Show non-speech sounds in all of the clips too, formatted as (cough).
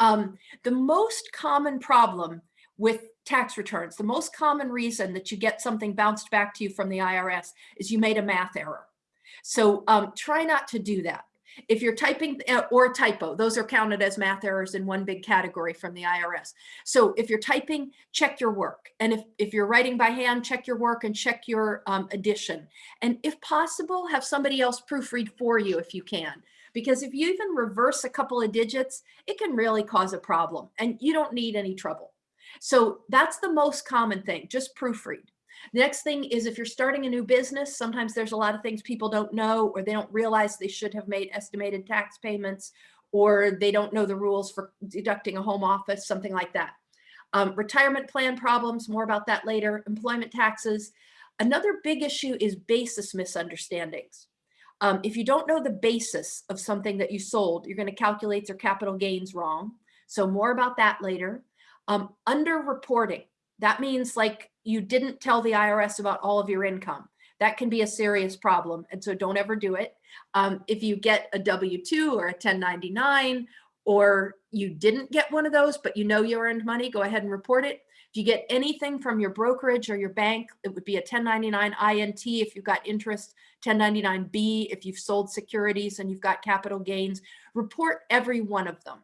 Um, the most common problem with tax returns, the most common reason that you get something bounced back to you from the IRS is you made a math error. So um, try not to do that. If you're typing uh, or typo, those are counted as math errors in one big category from the IRS. So if you're typing, check your work. And if, if you're writing by hand, check your work and check your um, addition. And if possible, have somebody else proofread for you if you can because if you even reverse a couple of digits, it can really cause a problem and you don't need any trouble. So that's the most common thing, just proofread. The next thing is if you're starting a new business, sometimes there's a lot of things people don't know or they don't realize they should have made estimated tax payments or they don't know the rules for deducting a home office, something like that. Um, retirement plan problems, more about that later, employment taxes. Another big issue is basis misunderstandings. Um, if you don't know the basis of something that you sold, you're going to calculate your capital gains wrong. So more about that later. Um, underreporting, that means like you didn't tell the IRS about all of your income. That can be a serious problem. And so don't ever do it. Um, if you get a W-2 or a 1099, or you didn't get one of those, but you know you earned money, go ahead and report it. If you get anything from your brokerage or your bank, it would be a 1099 INT if you've got interest, 1099B if you've sold securities and you've got capital gains. Report every one of them.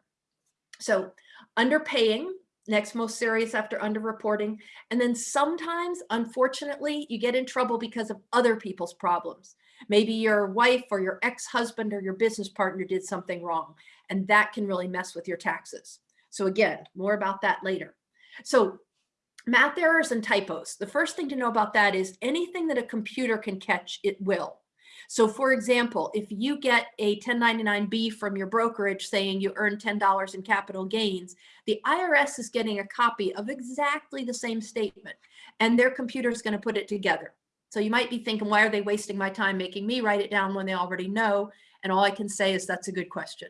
So underpaying, next most serious after underreporting. And then sometimes, unfortunately, you get in trouble because of other people's problems. Maybe your wife or your ex-husband or your business partner did something wrong, and that can really mess with your taxes. So again, more about that later. So math errors and typos. The first thing to know about that is anything that a computer can catch, it will. So for example, if you get a 1099B from your brokerage saying you earned $10 in capital gains, the IRS is getting a copy of exactly the same statement and their computer is going to put it together. So you might be thinking, why are they wasting my time making me write it down when they already know? And all I can say is that's a good question.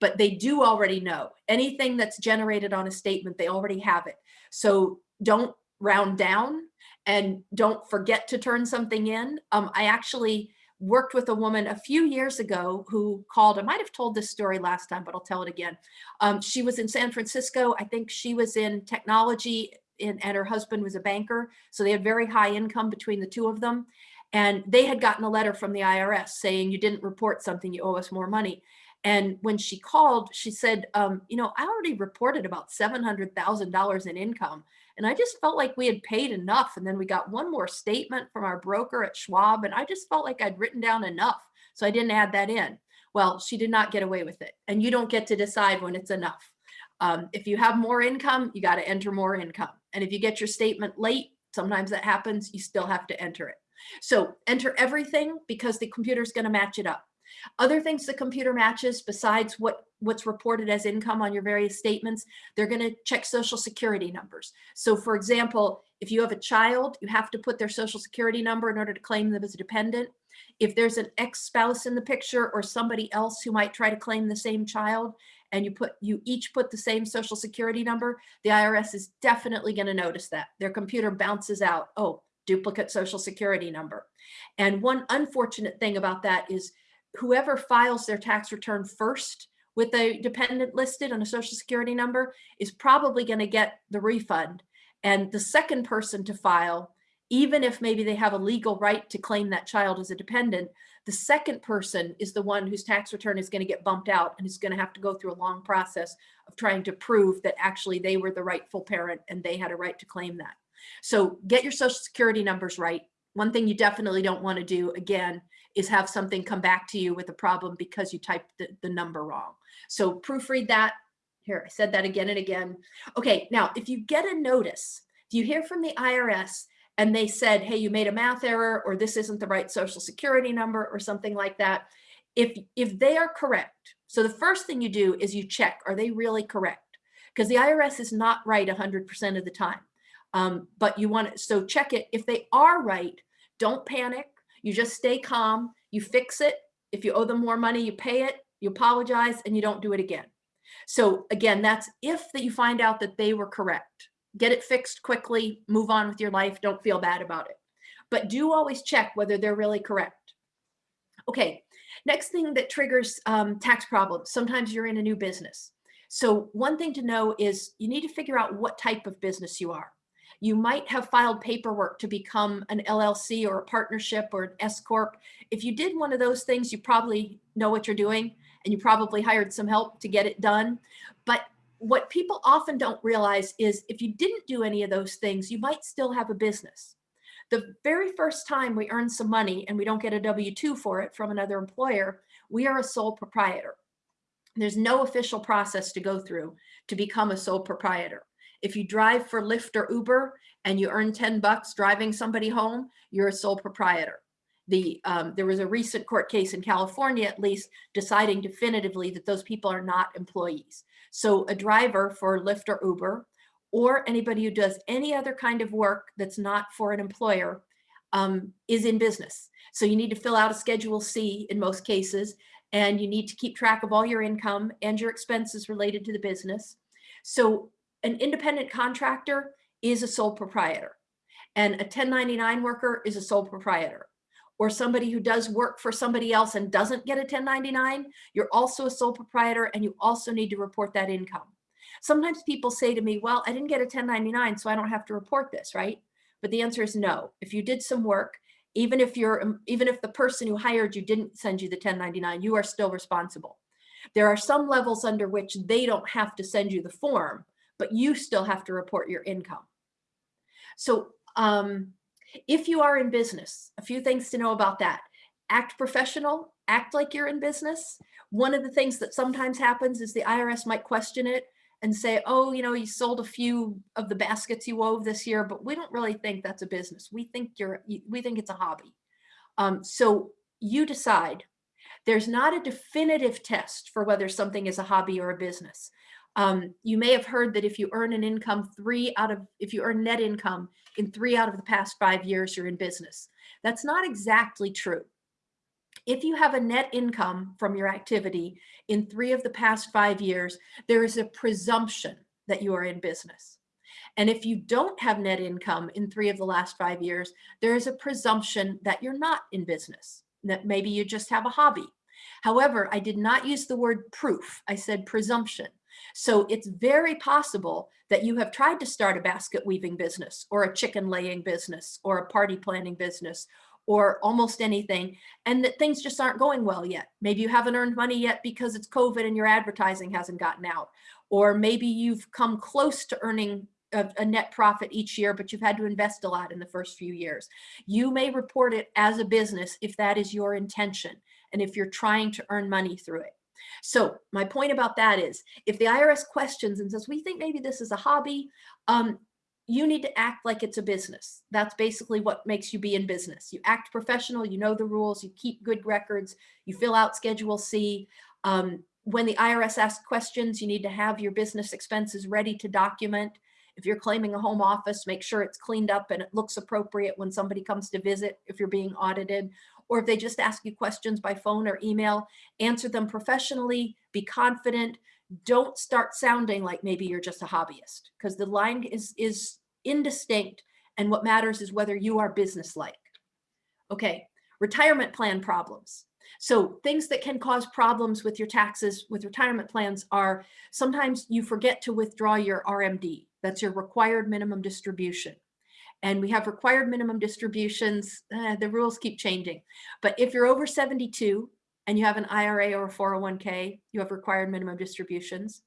But they do already know anything that's generated on a statement, they already have it. So don't round down and don't forget to turn something in. Um, I actually worked with a woman a few years ago who called, I might have told this story last time, but I'll tell it again. Um, she was in San Francisco. I think she was in technology in, and her husband was a banker. So they had very high income between the two of them. And they had gotten a letter from the IRS saying you didn't report something, you owe us more money. And when she called, she said, um, you know, I already reported about $700,000 in income. And I just felt like we had paid enough. And then we got one more statement from our broker at Schwab. And I just felt like I'd written down enough. So I didn't add that in. Well, she did not get away with it. And you don't get to decide when it's enough. Um, if you have more income, you got to enter more income. And if you get your statement late, sometimes that happens, you still have to enter it. So enter everything because the computer is going to match it up. Other things the computer matches besides what what's reported as income on your various statements, they're going to check social security numbers. So for example, if you have a child, you have to put their social security number in order to claim them as a dependent. If there's an ex-spouse in the picture or somebody else who might try to claim the same child and you put you each put the same social security number, the IRS is definitely going to notice that. Their computer bounces out, oh, duplicate social security number. And one unfortunate thing about that is whoever files their tax return first with a dependent listed on a social security number is probably going to get the refund. And the second person to file, even if maybe they have a legal right to claim that child as a dependent, the second person is the one whose tax return is going to get bumped out and is going to have to go through a long process of trying to prove that actually they were the rightful parent and they had a right to claim that. So get your social security numbers right. One thing you definitely don't want to do, again, is have something come back to you with a problem because you typed the, the number wrong. So proofread that. Here, I said that again and again. Okay, now if you get a notice, if you hear from the IRS and they said, hey, you made a math error or this isn't the right social security number or something like that, if, if they are correct, so the first thing you do is you check, are they really correct? Because the IRS is not right 100% of the time. Um, but you want to, so check it. If they are right, don't panic. You just stay calm. You fix it. If you owe them more money, you pay it, you apologize, and you don't do it again. So again, that's if that you find out that they were correct. Get it fixed quickly, move on with your life, don't feel bad about it. But do always check whether they're really correct. Okay, next thing that triggers um, tax problems. Sometimes you're in a new business. So one thing to know is you need to figure out what type of business you are. You might have filed paperwork to become an LLC or a partnership or an S Corp. If you did one of those things, you probably know what you're doing and you probably hired some help to get it done. But what people often don't realize is if you didn't do any of those things, you might still have a business. The very first time we earn some money and we don't get a W-2 for it from another employer, we are a sole proprietor. There's no official process to go through to become a sole proprietor. If you drive for Lyft or Uber and you earn 10 bucks driving somebody home, you're a sole proprietor. The, um, there was a recent court case in California, at least, deciding definitively that those people are not employees. So a driver for Lyft or Uber, or anybody who does any other kind of work that's not for an employer um, is in business. So you need to fill out a Schedule C in most cases, and you need to keep track of all your income and your expenses related to the business. So an independent contractor is a sole proprietor and a 1099 worker is a sole proprietor or somebody who does work for somebody else and doesn't get a 1099, you're also a sole proprietor and you also need to report that income. Sometimes people say to me, well, I didn't get a 1099, so I don't have to report this, right? But the answer is no. If you did some work, even if you're, um, even if the person who hired you didn't send you the 1099, you are still responsible. There are some levels under which they don't have to send you the form, but you still have to report your income. So um, if you are in business, a few things to know about that. Act professional, act like you're in business. One of the things that sometimes happens is the IRS might question it and say, oh, you know, you sold a few of the baskets you wove this year, but we don't really think that's a business. We think you're, we think it's a hobby. Um, so you decide. There's not a definitive test for whether something is a hobby or a business. Um, you may have heard that if you earn an income three out of, if you earn net income in three out of the past five years, you're in business. That's not exactly true. If you have a net income from your activity in three of the past five years, there is a presumption that you are in business. And if you don't have net income in three of the last five years, there is a presumption that you're not in business, that maybe you just have a hobby. However, I did not use the word proof. I said presumption. So it's very possible that you have tried to start a basket weaving business or a chicken laying business or a party planning business or almost anything and that things just aren't going well yet. Maybe you haven't earned money yet because it's COVID and your advertising hasn't gotten out. Or maybe you've come close to earning a, a, net profit each year, but you've had to invest a lot in the first few years. You may report it as a business if that is your intention and if you're trying to earn money through it. So my point about that is if the IRS questions and says, we think maybe this is a hobby, um, you need to act like it's a business. That's basically what makes you be in business. You act professional, you know the rules, you keep good records, you fill out Schedule C. Um, when the IRS asks questions, you need to have your business expenses ready to document. If you're claiming a home office, make sure it's cleaned up and it looks appropriate when somebody comes to visit if you're being audited or if they just ask you questions by phone or email, answer them professionally, be confident. Don't start sounding like maybe you're just a hobbyist because the line is, is indistinct and what matters is whether you are business-like. Okay, retirement plan problems. So things that can cause problems with your taxes with retirement plans are sometimes you forget to withdraw your RMD. That's your required minimum distribution and we have required minimum distributions. Uh, the rules keep changing. But if you're over 72 and you have an IRA or a 401k, you have required minimum distributions.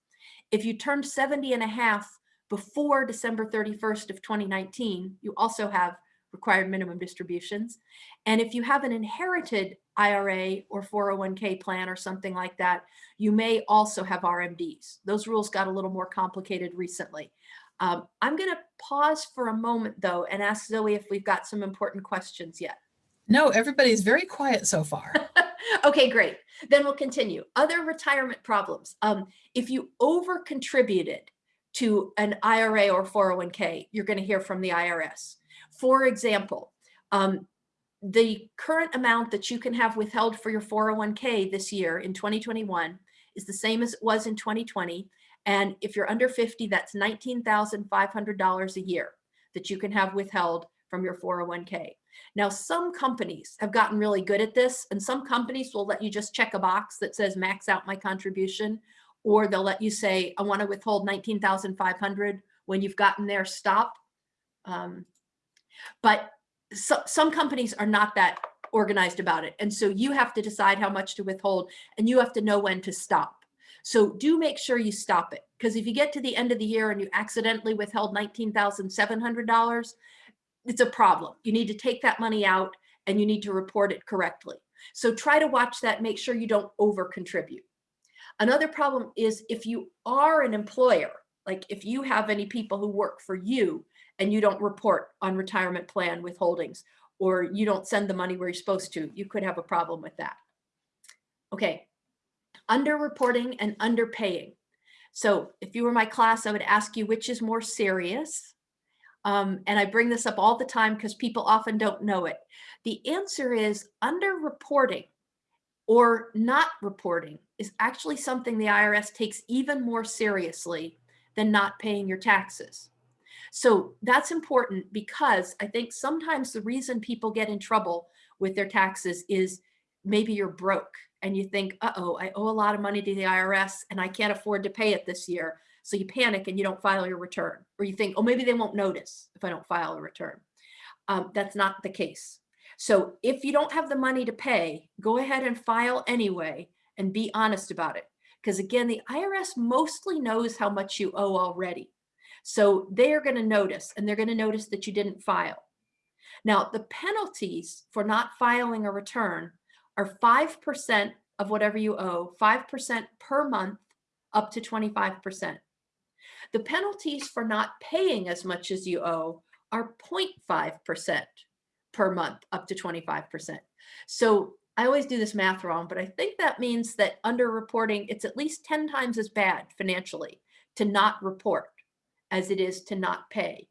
If you turned 70 and a half before December 31st of 2019, you also have required minimum distributions. And if you have an inherited IRA or 401k plan or something like that, you may also have RMDs. Those rules got a little more complicated recently. Um, I'm going to pause for a moment though and ask Zoe if we've got some important questions yet. No, everybody's very quiet so far. (laughs) okay, great. Then we'll continue. Other retirement problems. Um, if you over contributed to an IRA or 401k, you're going to hear from the IRS. For example, um, the current amount that you can have withheld for your 401k this year in 2021 is the same as it was in 2020. And if you're under 50, that's $19,500 a year that you can have withheld from your 401k. Now, some companies have gotten really good at this and some companies will let you just check a box that says max out my contribution or they'll let you say, I want to withhold 19,500 when you've gotten there, stop. Um, but so, some companies are not that organized about it. And so you have to decide how much to withhold and you have to know when to stop. So do make sure you stop it. Because if you get to the end of the year and you accidentally withheld $19,700, it's a problem. You need to take that money out and you need to report it correctly. So try to watch that, make sure you don't over contribute. Another problem is if you are an employer, like if you have any people who work for you and you don't report on retirement plan withholdings or you don't send the money where you're supposed to, you could have a problem with that. Okay, underreporting and underpaying. So if you were my class, I would ask you which is more serious. Um, and I bring this up all the time because people often don't know it. The answer is underreporting or not reporting is actually something the IRS takes even more seriously than not paying your taxes. So that's important because I think sometimes the reason people get in trouble with their taxes is maybe you're broke and you think, uh-oh, I owe a lot of money to the IRS and I can't afford to pay it this year. So you panic and you don't file your return. Or you think, oh, maybe they won't notice if I don't file a return. Um, that's not the case. So if you don't have the money to pay, go ahead and file anyway and be honest about it. Because again, the IRS mostly knows how much you owe already. So they are going to notice and they're going to notice that you didn't file. Now, the penalties for not filing a return are 5% of whatever you owe, 5% per month up to 25%. The penalties for not paying as much as you owe are 0.5% per month up to 25%. So I always do this math wrong, but I think that means that underreporting, it's at least 10 times as bad financially to not report as it is to not pay.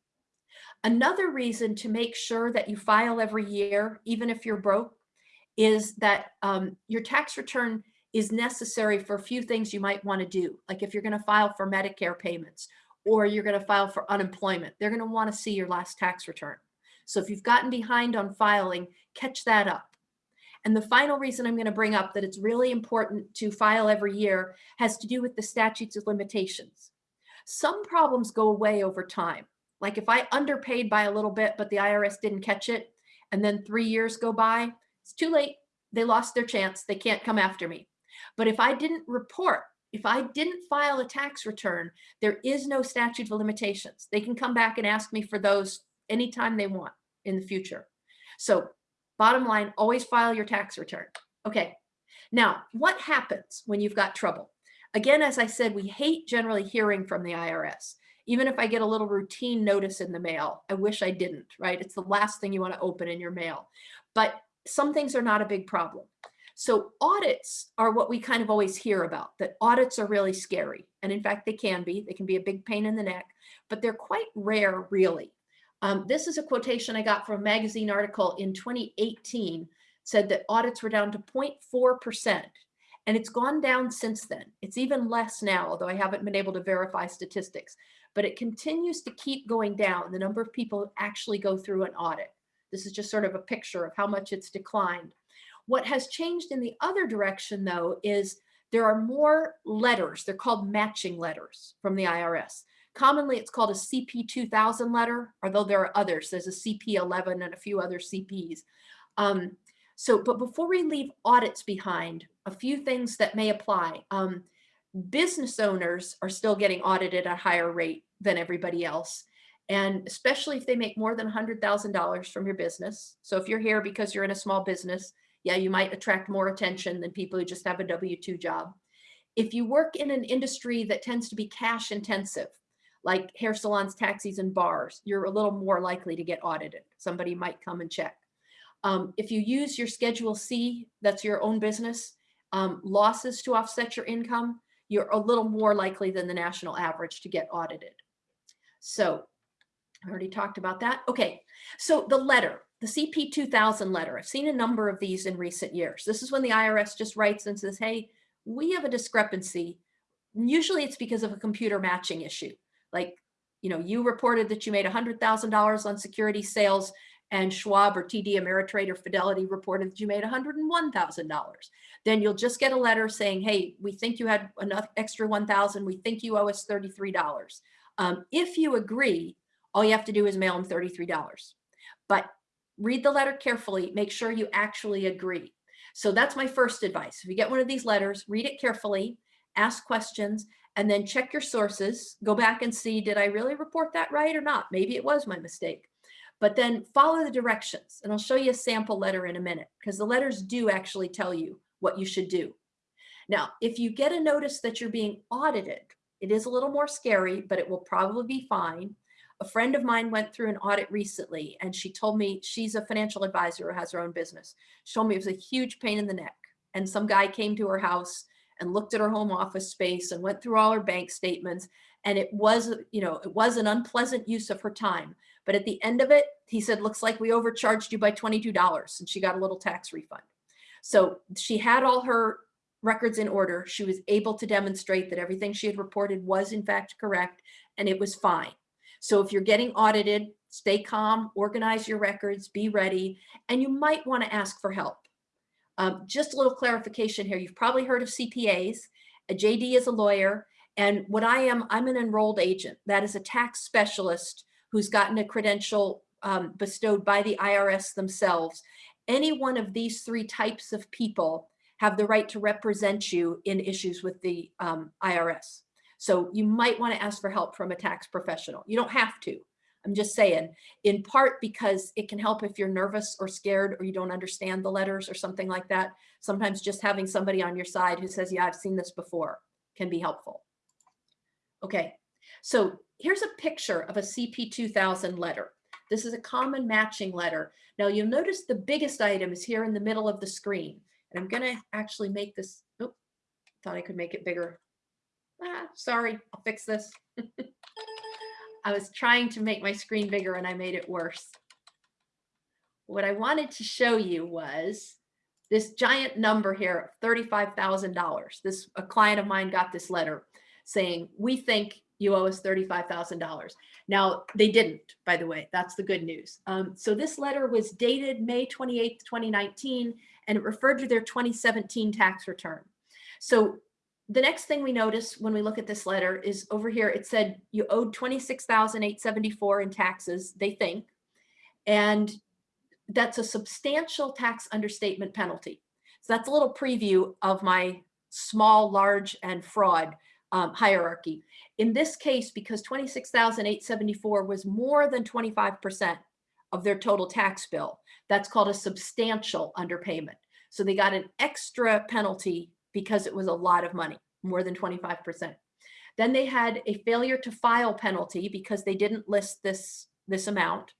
Another reason to make sure that you file every year, even if you're broke, is that um, your tax return is necessary for a few things you might want to do. Like if you're going to file for Medicare payments or you're going to file for unemployment, they're going to want to see your last tax return. So if you've gotten behind on filing, catch that up. And the final reason I'm going to bring up that it's really important to file every year has to do with the statutes of limitations. Some problems go away over time. Like if I underpaid by a little bit, but the IRS didn't catch it, and then three years go by, it's too late. They lost their chance. They can't come after me. But if I didn't report, if I didn't file a tax return, there is no statute of limitations. They can come back and ask me for those anytime they want in the future. So bottom line, always file your tax return. Okay. Now, what happens when you've got trouble? Again, as I said, we hate generally hearing from the IRS. Even if I get a little routine notice in the mail, I wish I didn't, right? It's the last thing you want to open in your mail. But some things are not a big problem. So audits are what we kind of always hear about, that audits are really scary. And in fact, they can be. They can be a big pain in the neck, but they're quite rare, really. Um, this is a quotation I got from a magazine article in 2018, said that audits were down to 0.4%. And it's gone down since then. It's even less now, although I haven't been able to verify statistics, but it continues to keep going down, the number of people who actually go through an audit. This is just sort of a picture of how much it's declined. What has changed in the other direction, though, is there are more letters. They're called matching letters from the IRS. Commonly, it's called a CP 2000 letter, although there are others. There's a CP 11 and a few other CPs. Um, so, but before we leave audits behind, a few things that may apply. Um, business owners are still getting audited at a higher rate than everybody else. And especially if they make more than $100,000 from your business. So if you're here because you're in a small business, yeah, you might attract more attention than people who just have a W-2 job. If you work in an industry that tends to be cash intensive, like hair salons, taxis, and bars, you're a little more likely to get audited. Somebody might come and check. Um, if you use your Schedule C, that's your own business, um, losses to offset your income, you're a little more likely than the national average to get audited. So I already talked about that. Okay, so the letter, the CP 2000 letter, I've seen a number of these in recent years. This is when the IRS just writes and says, hey, we have a discrepancy. Usually it's because of a computer matching issue. Like, you know, you reported that you made $100,000 on security sales and Schwab or TD Ameritrade or Fidelity reported that you made $101,000. Then you'll just get a letter saying, hey, we think you had enough extra 1,000. We think you owe us $33. Um, if you agree, all you have to do is mail them $33. But read the letter carefully, make sure you actually agree. So that's my first advice. If you get one of these letters, read it carefully, ask questions, and then check your sources. Go back and see, did I really report that right or not? Maybe it was my mistake. But then follow the directions. And I'll show you a sample letter in a minute because the letters do actually tell you what you should do. Now, if you get a notice that you're being audited, it is a little more scary, but it will probably be fine. A friend of mine went through an audit recently and she told me she's a financial advisor who has her own business. She told me it was a huge pain in the neck. And some guy came to her house and looked at her home office space and went through all her bank statements. And it was, you know, it was an unpleasant use of her time. But at the end of it, he said, looks like we overcharged you by $22 and she got a little tax refund. So she had all her records in order. She was able to demonstrate that everything she had reported was in fact correct and it was fine. So if you're getting audited, stay calm, organize your records, be ready, and you might want to ask for help. Um, just a little clarification here. You've probably heard of CPAs. A JD is a lawyer. And what I am, I'm an enrolled agent. That is a tax specialist who's gotten a credential um, bestowed by the IRS themselves. Any one of these three types of people have the right to represent you in issues with the um, IRS. So you might want to ask for help from a tax professional. You don't have to. I'm just saying, in part because it can help if you're nervous or scared or you don't understand the letters or something like that. Sometimes just having somebody on your side who says, yeah, I've seen this before can be helpful. Okay, so here's a picture of a CP2000 letter. This is a common matching letter. Now you'll notice the biggest item is here in the middle of the screen. And I'm gonna actually make this, oh, thought I could make it bigger. Ah, sorry, I'll fix this. (laughs) I was trying to make my screen bigger and I made it worse. What I wanted to show you was this giant number here, $35,000. This a client of mine got this letter saying, we think you owe us $35,000. Now, they didn't, by the way, that's the good news. Um, so this letter was dated May 28th, 2019, and it referred to their 2017 tax return. So the next thing we notice when we look at this letter is over here, it said you owed 26,874 in taxes, they think, and that's a substantial tax understatement penalty. So that's a little preview of my small, large, and fraud um, hierarchy. In this case, because 26,874 was more than 25% of their total tax bill, that's called a substantial underpayment. So they got an extra penalty because it was a lot of money, more than 25%. Then they had a failure to file penalty because they didn't list this, this amount.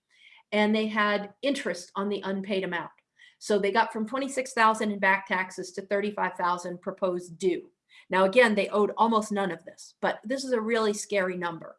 And they had interest on the unpaid amount. So they got from 26,000 in back taxes to 35,000 proposed due. Now, again, they owed almost none of this, but this is a really scary number.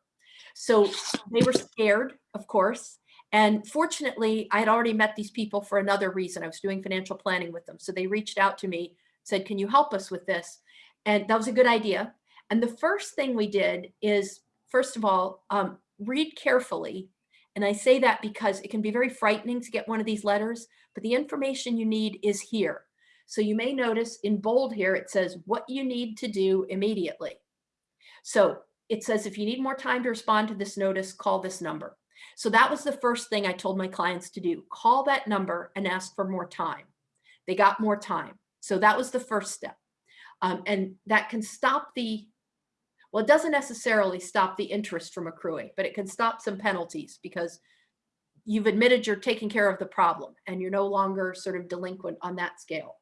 So they were scared, of course. And fortunately, I had already met these people for another reason. I was doing financial planning with them. So they reached out to me, said, can you help us with this? And that was a good idea. And the first thing we did is, first of all, um, read carefully. And I say that because it can be very frightening to get one of these letters, but the information you need is here. So you may notice in bold here, it says what you need to do immediately. So it says, if you need more time to respond to this notice, call this number. So that was the first thing I told my clients to do. Call that number and ask for more time. They got more time. So that was the first step. Um, and that can stop the, well, it doesn't necessarily stop the interest from accruing, but it can stop some penalties because you've admitted you're taking care of the problem and you're no longer sort of delinquent on that scale.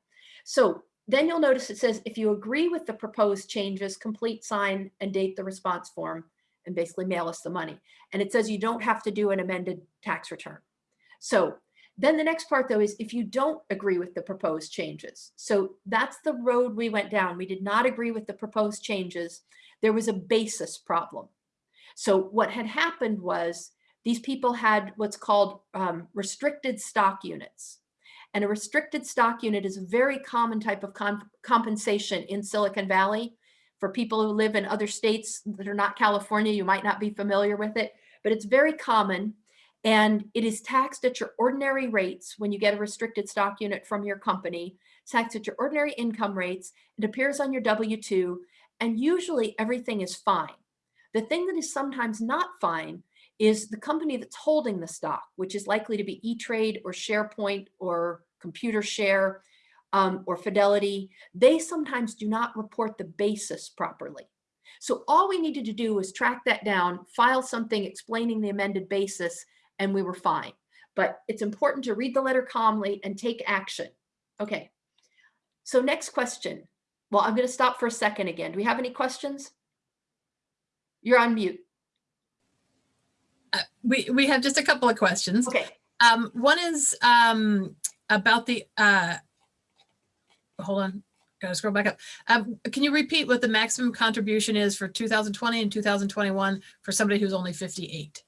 So then you'll notice it says, if you agree with the proposed changes, complete, sign, and date the response form, and basically mail us the money. And it says you don't have to do an amended tax return. So then the next part though is if you don't agree with the proposed changes. So that's the road we went down. We did not agree with the proposed changes. There was a basis problem. So what had happened was these people had what's called um, restricted stock units. And a restricted stock unit is a very common type of comp compensation in Silicon Valley. For people who live in other states that are not California, you might not be familiar with it, but it's very common. And it is taxed at your ordinary rates when you get a restricted stock unit from your company, taxed at your ordinary income rates. It appears on your W-2 and usually everything is fine. The thing that is sometimes not fine is the company that's holding the stock, which is likely to be E-Trade or SharePoint or Computershare um, or Fidelity. They sometimes do not report the basis properly. So all we needed to do was track that down, file something explaining the amended basis, and we were fine. But it's important to read the letter calmly and take action. Okay. So next question. Well, I'm going to stop for a second again. Do we have any questions? You're on mute. Uh, we, we have just a couple of questions. Okay. Um, one is um, about the, uh, hold on, gotta scroll back up. Um, can you repeat what the maximum contribution is for 2020 and 2021 for somebody who's only 58?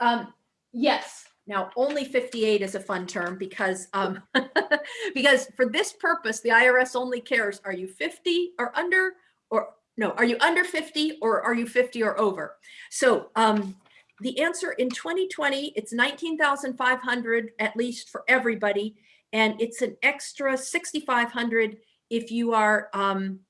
Um, yes. Now, only 58 is a fun term because um, (laughs) because for this purpose, the IRS only cares, are you 50 or under or no, are you under 50 or are you 50 or over? So um, the answer in 2020, it's 19,500 at least for everybody. And it's an extra 6,500 if you are um,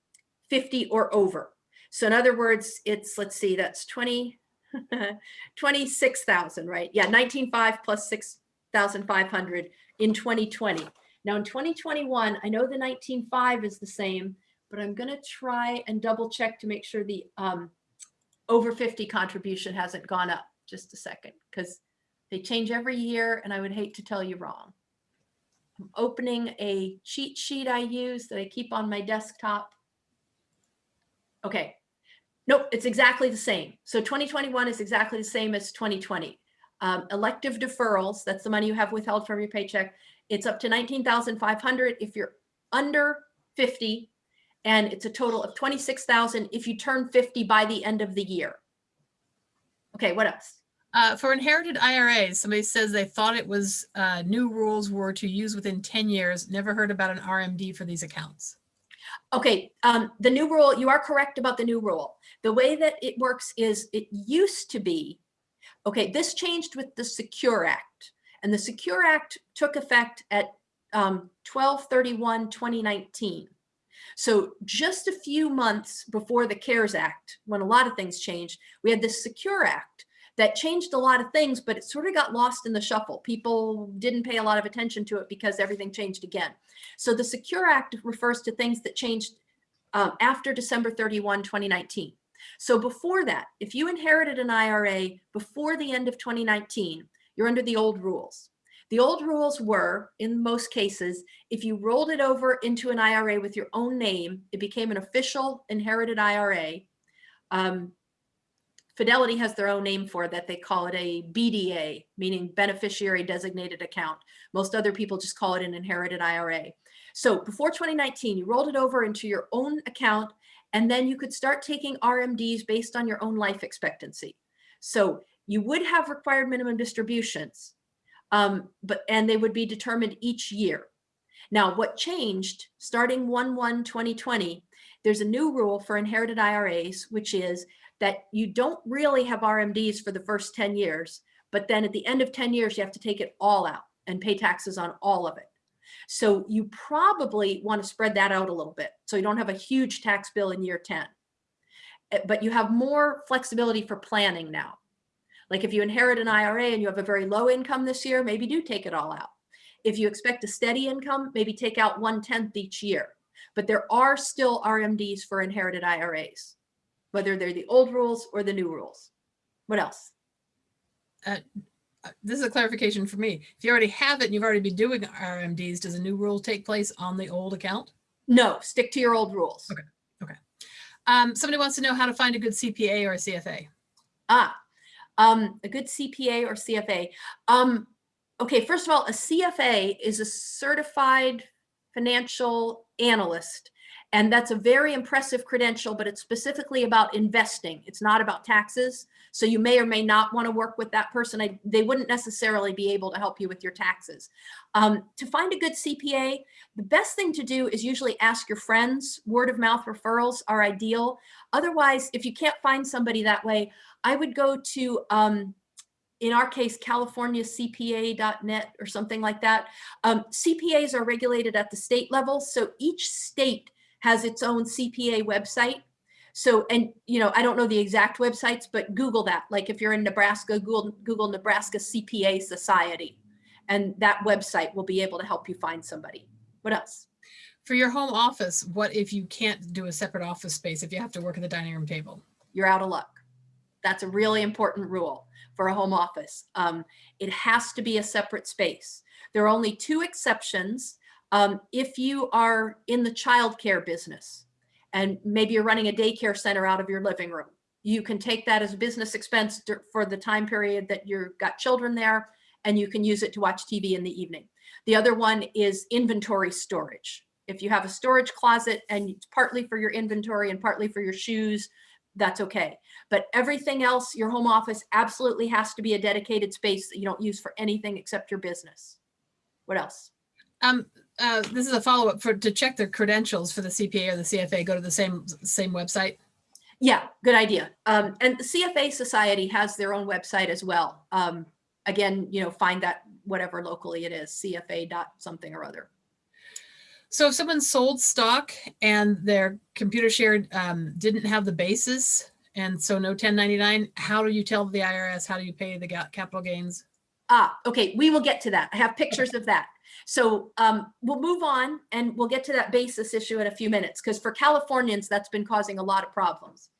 50 or over. So in other words, it's, let's see, that's 20, (laughs) 26,000, right? Yeah, 19.5 plus 6,500 in 2020. Now in 2021, I know the 19.5 is the same, but I'm gonna try and double check to make sure the um, over 50 contribution hasn't gone up. Just a second, because they change every year and I would hate to tell you wrong. I'm opening a cheat sheet I use that I keep on my desktop. Okay, Nope, it's exactly the same. So 2021 is exactly the same as 2020. Um, elective deferrals, that's the money you have withheld from your paycheck. It's up to 19,500 if you're under 50 and it's a total of 26,000 if you turn 50 by the end of the year. Okay, what else? Uh, for inherited IRAs, somebody says they thought it was uh, new rules were to use within 10 years. Never heard about an RMD for these accounts. Okay, um, the new rule, you are correct about the new rule. The way that it works is it used to be, okay, this changed with the Secure Act. And the Secure Act took effect at um, 12-31-2019. So just a few months before the CARES Act, when a lot of things changed, we had this Secure Act that changed a lot of things, but it sort of got lost in the shuffle. People didn't pay a lot of attention to it because everything changed again. So the Secure Act refers to things that changed um, after December 31, 2019. So before that, if you inherited an IRA before the end of 2019, you're under the old rules. The old rules were, in most cases, if you rolled it over into an IRA with your own name, it became an official inherited IRA. Um, Fidelity has their own name for that. They call it a BDA, meaning beneficiary designated account. Most other people just call it an inherited IRA. So before 2019, you rolled it over into your own account, and then you could start taking RMDs based on your own life expectancy. So you would have required minimum distributions, um, but and they would be determined each year. Now, what changed starting 1-1-2020, there's a new rule for inherited IRAs, which is that you don't really have RMDs for the first 10 years, but then at the end of 10 years, you have to take it all out and pay taxes on all of it. So you probably want to spread that out a little bit so you don't have a huge tax bill in year 10. Eh, but you have more flexibility for planning now. Like if you inherit an IRA and you have a very low income this year, maybe do take it all out. If you expect a steady income, maybe take out one tenth each year. But there are still RMDs for inherited IRAs whether they're the old rules or the new rules. What else? Uh, uh, this is a clarification for me. If you already have it and you've already been doing RMDs, does a new rule take place on the old account? No, stick to your old rules. Okay. Okay. Um, somebody wants to know how to find a good CPA or a CFA. Ah, um, a good CPA or CFA. Um, okay, first of all, a CFA is a certified financial analyst and that's a very impressive credential, but it's specifically about investing. It's not about taxes. So you may or may not want to work with that person. I, they wouldn't necessarily be able to help you with your taxes. Um, to find a good CPA, the best thing to do is usually ask your friends. Word of mouth referrals are ideal. Otherwise, if you can't find somebody that way, I would go to um, in our case, californiacpa.net or something like that. Um, CPAs are regulated at the state level. So each state has its own CPA website. So, and you know, I don't know the exact websites, but Google that. Like if you're in Nebraska, Google, Google Nebraska CPA Society. And that website will be able to help you find somebody. What else? For your home office, what if you can't do a separate office space, if you have to work at the dining room table? You're out of luck. That's a really important rule for a home office. Um, it has to be a separate space. There are only two exceptions. Um, if you are in the childcare business and maybe you're running a daycare center out of your living room, you can take that as a business expense for the time period that you've got children there and you can use it to watch TV in the evening. The other one is inventory storage. If you have a storage closet and it's partly for your inventory and partly for your shoes, that's okay. But everything else, your home office absolutely has to be a dedicated space that you don't use for anything except your business. What else? Um, uh, this is a follow-up for, to check their credentials for the CPA or the CFA, go to the same, same website. Yeah, good idea. Um, and the CFA Society has their own website as well. Um, again, you know, find that whatever locally it is, CFA dot something or other. So if someone sold stock and their computer shared um, didn't have the basis, and so no 1099, how do you tell the IRS? How do you pay the capital gains? Ah, okay, we will get to that. I have pictures of that. So um, we'll move on and we'll get to that basis issue in a few minutes because for Californians, that's been causing a lot of problems.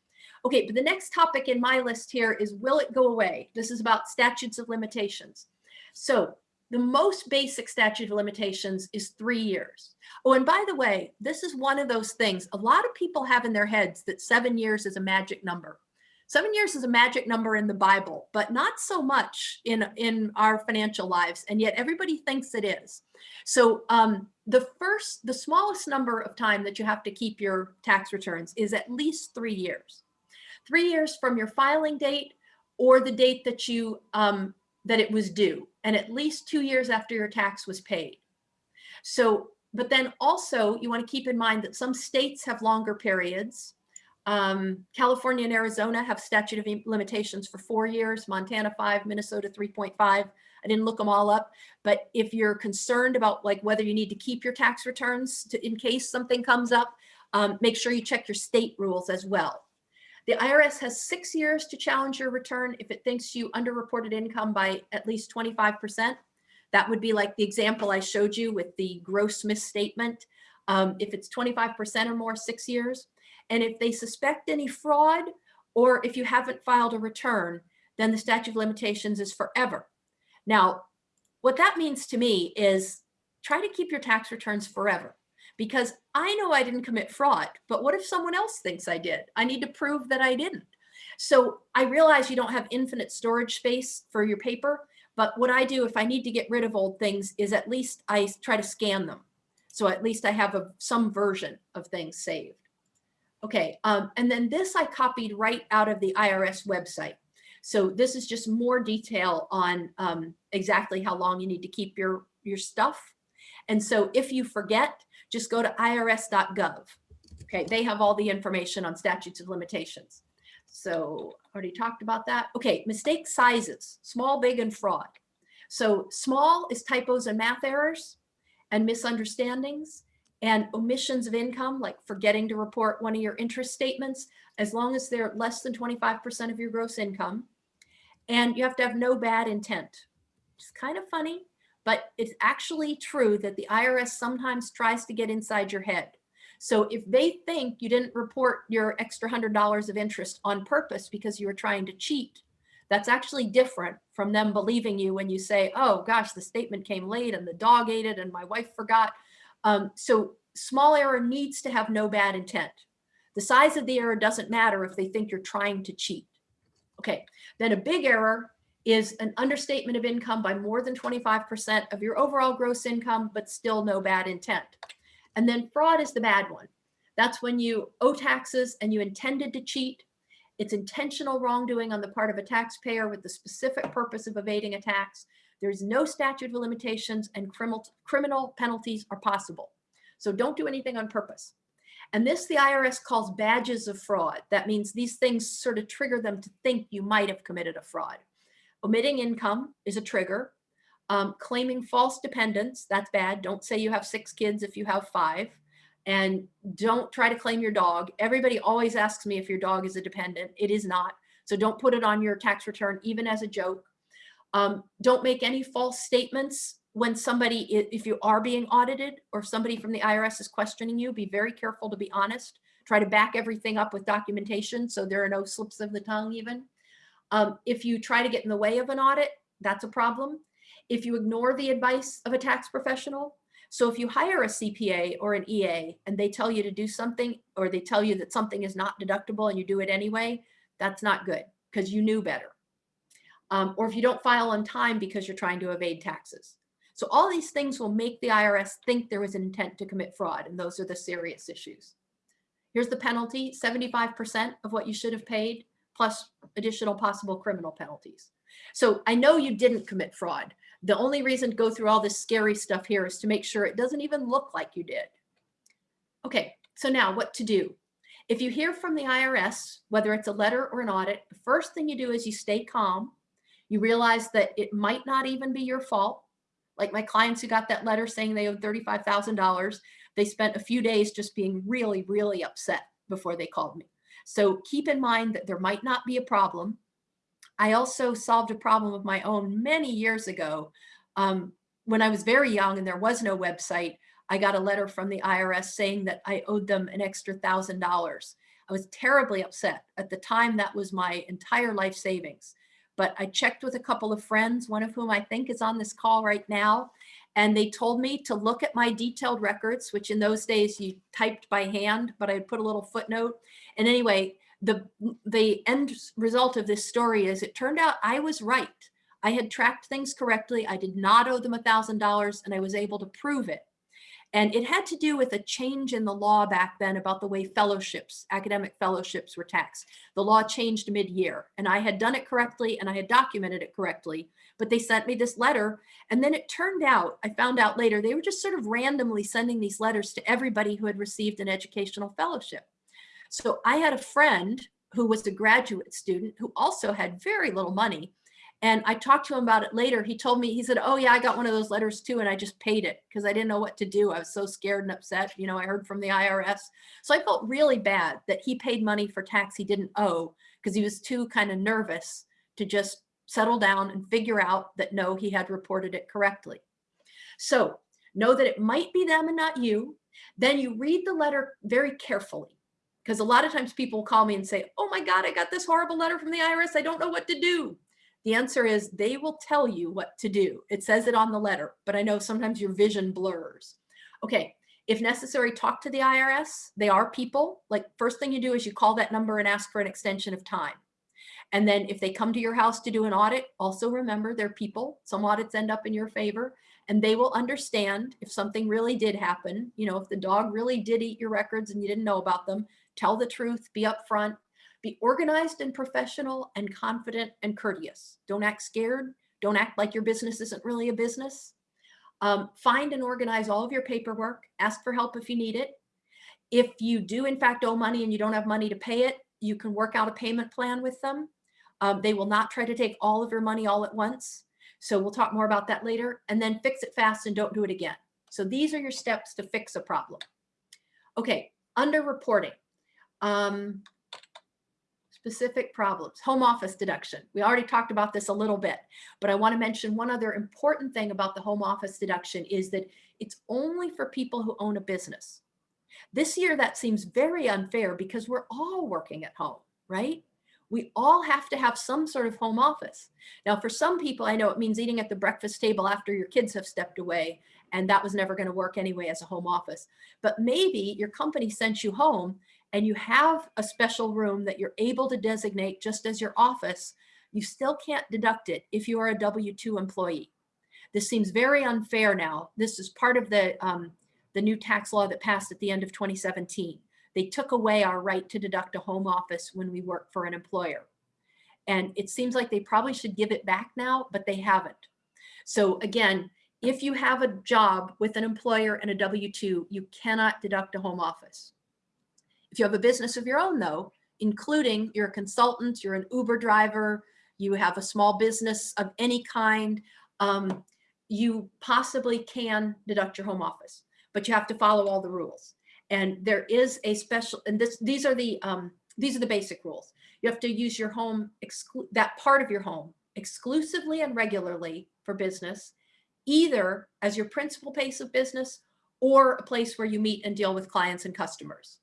Okay, but the next topic in my list here is will it go away? This is about statutes of limitations. So the most basic statute of limitations is three years. Oh, and by the way, this is one of those things a lot of people have in their heads that seven years is a magic number. Seven years is a magic number in the Bible, but not so much in, in our financial lives. And yet everybody thinks it is. So um, the first, the smallest number of time that you have to keep your tax returns is at least three years. Three years from your filing date or the date that you um, that it was due, and at least two years after your tax was paid. So, but then also you want to keep in mind that some states have longer periods. Um, California and Arizona have statute of limitations for four years, Montana five, Minnesota 3.5. I didn't look them all up, but if you're concerned about like whether you need to keep your tax returns to, in case something comes up, um, make sure you check your state rules as well. The IRS has six years to challenge your return if it thinks you underreported income by at least 25%. That would be like the example I showed you with the gross misstatement. Um, if it's 25% or more, six years. And if they suspect any fraud, or if you haven't filed a return, then the statute of limitations is forever. Now, what that means to me is try to keep your tax returns forever because I know I didn't commit fraud, but what if someone else thinks I did? I need to prove that I didn't. So I realize you don't have infinite storage space for your paper, but what I do if I need to get rid of old things is at least I try to scan them. So at least I have a, some version of things saved. Okay, um, and then this I copied right out of the IRS website. So this is just more detail on um, exactly how long you need to keep your, your stuff. And so if you forget, just go to irs.gov. Okay, they have all the information on statutes of limitations. So already talked about that. Okay, mistake sizes, small, big, and fraud. So small is typos and math errors and misunderstandings and omissions of income, like forgetting to report one of your interest statements, as long as they're less than 25% of your gross income. And you have to have no bad intent. It's kind of funny, but it's actually true that the IRS sometimes tries to get inside your head. So if they think you didn't report your extra hundred dollars of interest on purpose because you were trying to cheat, that's actually different from them believing you when you say, oh gosh, the statement came late and the dog ate it and my wife forgot. Um, so small error needs to have no bad intent. The size of the error doesn't matter if they think you're trying to cheat. Okay, then a big error is an understatement of income by more than 25% of your overall gross income, but still no bad intent. And then fraud is the bad one. That's when you owe taxes and you intended to cheat. It's intentional wrongdoing on the part of a taxpayer with the specific purpose of evading a tax. There's no statute of limitations and criminal, criminal penalties are possible. So don't do anything on purpose. And this the IRS calls badges of fraud. That means these things sort of trigger them to think you might have committed a fraud. Omitting income is a trigger. Um, claiming false dependents, that's bad. Don't say you have six kids if you have five. And don't try to claim your dog. Everybody always asks me if your dog is a dependent. It is not. So don't put it on your tax return, even as a joke. Um, don't make any false statements when somebody, if you are being audited or somebody from the IRS is questioning you, be very careful to be honest. Try to back everything up with documentation so there are no slips of the tongue even. Um, if you try to get in the way of an audit, that's a problem. If you ignore the advice of a tax professional, so if you hire a CPA or an EA and they tell you to do something or they tell you that something is not deductible and you do it anyway, that's not good because you knew better. Um, or if you don't file on time because you're trying to evade taxes. So all these things will make the IRS think there was an intent to commit fraud and those are the serious issues. Here's the penalty, 75% of what you should have paid plus additional possible criminal penalties. So I know you didn't commit fraud. The only reason to go through all this scary stuff here is to make sure it doesn't even look like you did. Okay, so now what to do? If you hear from the IRS, whether it's a letter or an audit, the first thing you do is you stay calm. You realize that it might not even be your fault. Like my clients who got that letter saying they owed $35,000, they spent a few days just being really, really upset before they called me. So keep in mind that there might not be a problem. I also solved a problem of my own many years ago. Um, when I was very young and there was no website, I got a letter from the IRS saying that I owed them an extra thousand dollars. I was terribly upset. At the time, that was my entire life savings. But I checked with a couple of friends, one of whom I think is on this call right now, and they told me to look at my detailed records, which in those days you typed by hand, but I put a little footnote. And anyway, the, the end result of this story is it turned out I was right. I had tracked things correctly. I did not owe them a $1,000 and I was able to prove it. And it had to do with a change in the law back then about the way fellowships, academic fellowships were taxed. The law changed mid-year and I had done it correctly and I had documented it correctly, but they sent me this letter. And then it turned out, I found out later, they were just sort of randomly sending these letters to everybody who had received an educational fellowship. So I had a friend who was a graduate student who also had very little money. And I talked to him about it later. He told me, he said, oh yeah, I got one of those letters too. And I just paid it because I didn't know what to do. I was so scared and upset. You know, I heard from the IRS. So I felt really bad that he paid money for tax he didn't owe because he was too kind of nervous to just settle down and figure out that no, he had reported it correctly. So know that it might be them and not you. Then you read the letter very carefully because a lot of times people call me and say, oh my God, I got this horrible letter from the IRS. I don't know what to do. The answer is they will tell you what to do. It says it on the letter, but I know sometimes your vision blurs. Okay, if necessary, talk to the IRS. They are people. Like first thing you do is you call that number and ask for an extension of time. And then if they come to your house to do an audit, also remember they're people. Some audits end up in your favor and they will understand if something really did happen. You know, if the dog really did eat your records and you didn't know about them, tell the truth, be upfront, be organized and professional and confident and courteous. Don't act scared. Don't act like your business isn't really a business. Um, find and organize all of your paperwork. Ask for help if you need it. If you do in fact owe money and you don't have money to pay it, you can work out a payment plan with them. Um, they will not try to take all of your money all at once. So we'll talk more about that later and then fix it fast and don't do it again. So these are your steps to fix a problem. Okay, under reporting. Um, specific problems, home office deduction. We already talked about this a little bit, but I want to mention one other important thing about the home office deduction is that it's only for people who own a business. This year, that seems very unfair because we're all working at home, right? We all have to have some sort of home office. Now, for some people, I know it means eating at the breakfast table after your kids have stepped away, and that was never going to work anyway as a home office. But maybe your company sent you home and you have a special room that you're able to designate just as your office, you still can't deduct it if you are a W-2 employee. This seems very unfair now. This is part of the, um, the new tax law that passed at the end of 2017. They took away our right to deduct a home office when we work for an employer. And it seems like they probably should give it back now, but they haven't. So again, if you have a job with an employer and a W-2, you cannot deduct a home office. If you have a business of your own though, including you're a consultant, you're an Uber driver, you have a small business of any kind, um, you possibly can deduct your home office, but you have to follow all the rules. And there is a special, and this, these are the, um, these are the basic rules. You have to use your home, that part of your home exclusively and regularly for business, either as your principal place of business or a place where you meet and deal with clients and customers.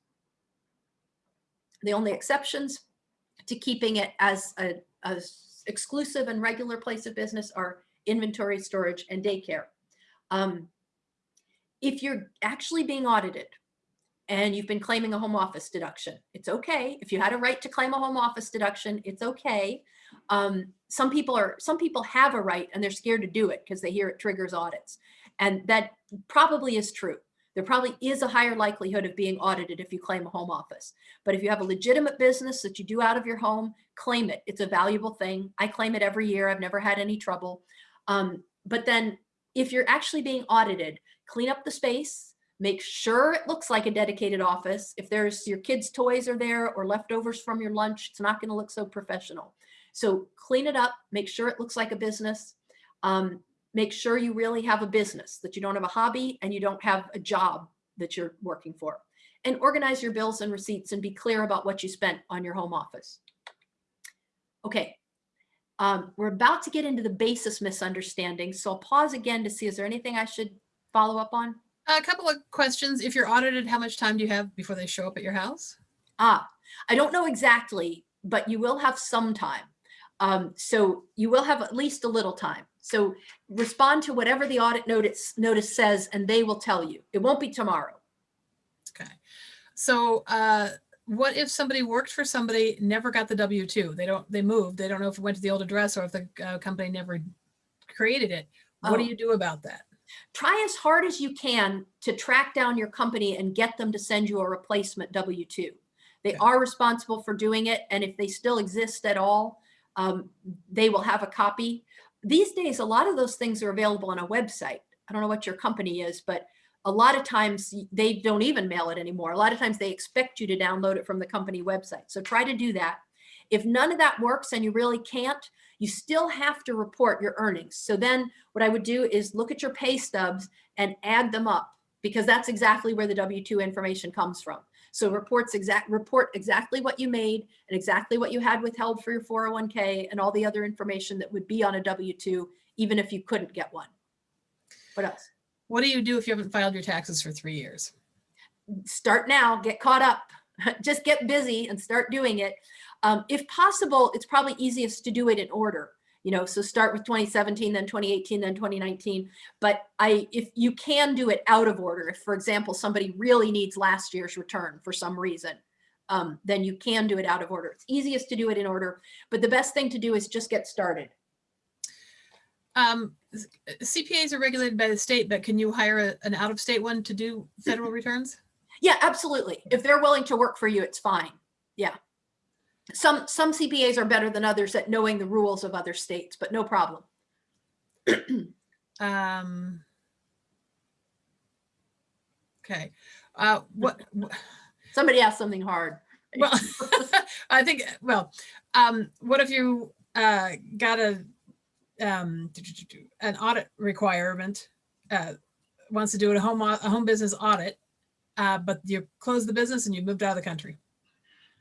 The only exceptions to keeping it as a, exclusive and regular place of business are inventory, storage, and daycare. Um, if you're actually being audited and you've been claiming a home office deduction, it's okay. If you had a right to claim a home office deduction, it's okay. Um, some people are some people have a right and they're scared to do it because they hear it triggers audits, and that probably is true. There probably is a higher likelihood of being audited if you claim a home office. But if you have a legitimate business that you do out of your home, claim it. It's a valuable thing. I claim it every year. I've never had any trouble. Um, but then if you're actually being audited, clean up the space, make sure it looks like a dedicated office. If there's your kids' toys are there or leftovers from your lunch, it's not going to look so professional. So clean it up, make sure it looks like a business. Um, make sure you really have a business, that you don't have a hobby and you don't have a job that you're working for. And organize your bills and receipts and be clear about what you spent on your home office. Okay, um, we're about to get into the basis misunderstanding. So I'll pause again to see, is there anything I should follow up on? A couple of questions. If you're audited, how much time do you have before they show up at your house? Ah, I don't know exactly, but you will have some time. Um, so you will have at least a little time. So respond to whatever the audit notice notice says, and they will tell you. It won't be tomorrow. Okay. So uh, what if somebody worked for somebody, never got the W-2? They don't, they moved. They don't know if it went to the old address or if the uh, company never created it. What do Oh. you do about that? Try as hard as you can to track down your company and get them to send you a replacement W-2. They Okay. are responsible for doing it, and if they still exist at all, um, they will have a copy. These days, a lot of those things are available on a website. I don't know what your company is, but a lot of times they don't even mail it anymore. A lot of times they expect you to download it from the company website. So try to do that. If none of that works and you really can't, you still have to report your earnings. So then what I would do is look at your pay stubs and add them up because that's exactly where the W-2 information comes from. So reports exact report exactly what you made and exactly what you had withheld for your 401k and all the other information that would be on a W-2 even if you couldn't get one. What else? What do you do if you haven't filed your taxes for three years? start now, get caught up, (laughs) just get busy and start doing it. Um, if possible, it's probably easiest to do it in order. You know, so start with 2017, then 2018, then 2019. But I, if you can do it out of order, if for example, somebody really needs last year's return for some reason, um, then you can do it out of order. It's easiest to do it in order, but the best thing to do is just get started. Um, CPAs are regulated by the state, but can you hire a- an out-of-state one to do federal returns? Yeah, absolutely. If they're willing to work for you, it's fine. Yeah. Some some CPAs are better than others at knowing the rules of other states, but no problem. Um, okay. Uh, what, wh- Somebody asked something hard. well, (laughs) I think, well, um, what if you, uh, got a, um, an audit requirement, uh, wants to do a home, a home business audit, uh, but you close the business and you moved out of the country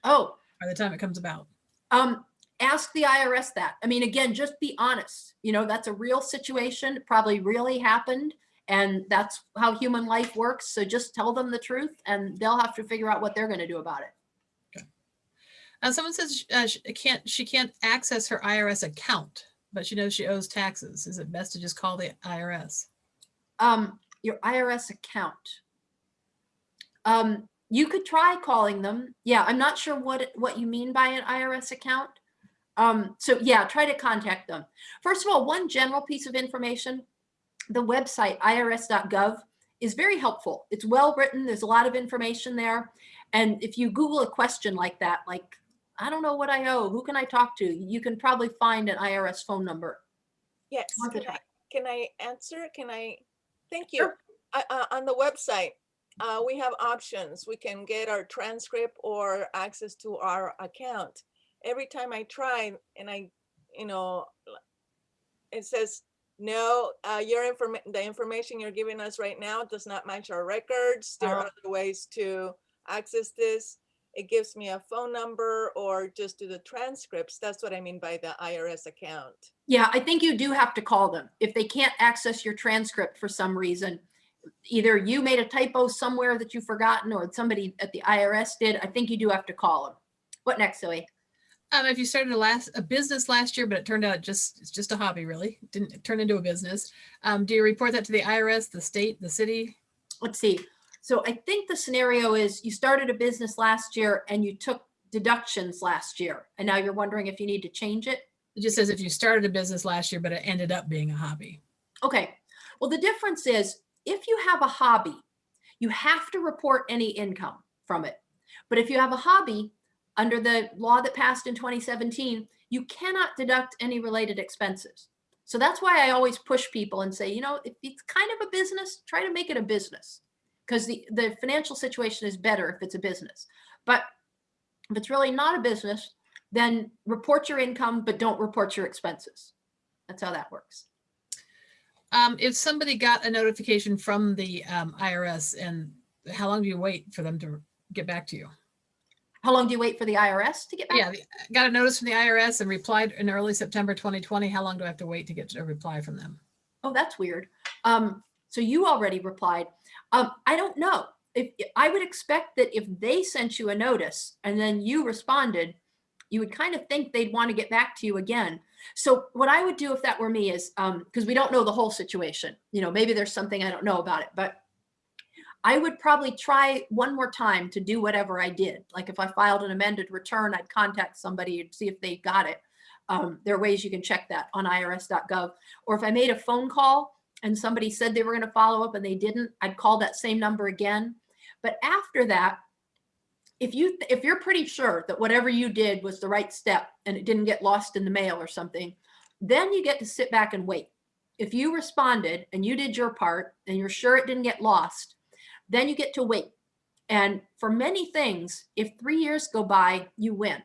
Oh, by the time it comes about. um, ask the IRS that. I mean, again, just be honest. You know, that's a real situation. It probably really happened. And that's how human life works. So just tell them the truth and they'll have to figure out what they're going to do about it. Okay. Uh, someone says uh, she can't she can't access her IRS account, but she knows she owes taxes. Is it best to just call the IRS? um, your IRS account. Um, you could try calling them. Yeah, I'm not sure what what you mean by an IRS account. Um, so yeah, try to contact them. First of all, one general piece of information, the website irs.gov is very helpful. It's well written. There's a lot of information there. And if you Google a question like that, like, I don't know what I owe, who can I talk to? You can probably find an IRS phone number. Yes, can I, can I answer? Can I? Thank you. Sure. Uh, uh, on the website, uh, we have options. We can get our transcript or access to our account. Every time I try and I you know, it says, no, uh, your information, the information you're giving us right now does not match our records. There are Oh. other ways to access this. It gives me a phone number or just do the transcripts. That's what I mean by the IRS account. Yeah, I think you do have to call them. If they can't access your transcript for some reason, either you made a typo somewhere that you've forgotten or somebody at the IRS did, I think you do have to call them. What next, Zoe? Um, if you started a last, a business last year, but it turned out just, it's just a hobby really, didn't turn into a business. Um, do you report that to the IRS, the state, the city? Let's see. So I think the scenario is you started a business last year and you took deductions last year. And now you're wondering if you need to change it? It just says if you started a business last year, but it ended up being a hobby. Okay, well, the difference is if you have a hobby, you have to report any income from it. But if you have a hobby, under the law that passed in 2017, you cannot deduct any related expenses. So that's why I always push people and say, you know, if it's kind of a business, try to make it a business because the, the financial situation is better if it's a business. But if it's really not a business, then report your income, but don't report your expenses. That's how that works. Um, if somebody got a notification from the um, IRS and how long do you wait for them to get back to you? How long do you wait for the IRS to get back? Yeah, got a notice from the IRS and replied in early September 2020. How long do I have to wait to get a reply from them? Oh, that's weird. Um, so you already replied. Um, I don't know. If I would expect that if they sent you a notice and then you responded, you would kind of think they'd want to get back to you again. So what I would do if that were me is, um, because we don't know the whole situation, you know, maybe there's something I don't know about it, but I would probably try one more time to do whatever I did. Like if I filed an amended return, I'd contact somebody and see if they got it. Um, there are ways you can check that on irs.gov. Or if I made a phone call and somebody said they were going to follow up and they didn't, I'd call that same number again. But after that, if you if you're pretty sure that whatever you did was the right step and it didn't get lost in the mail or something, then you get to sit back and wait. If you responded and you did your part and you're sure it didn't get lost, then you get to wait. And for many things, if three years go by, you win.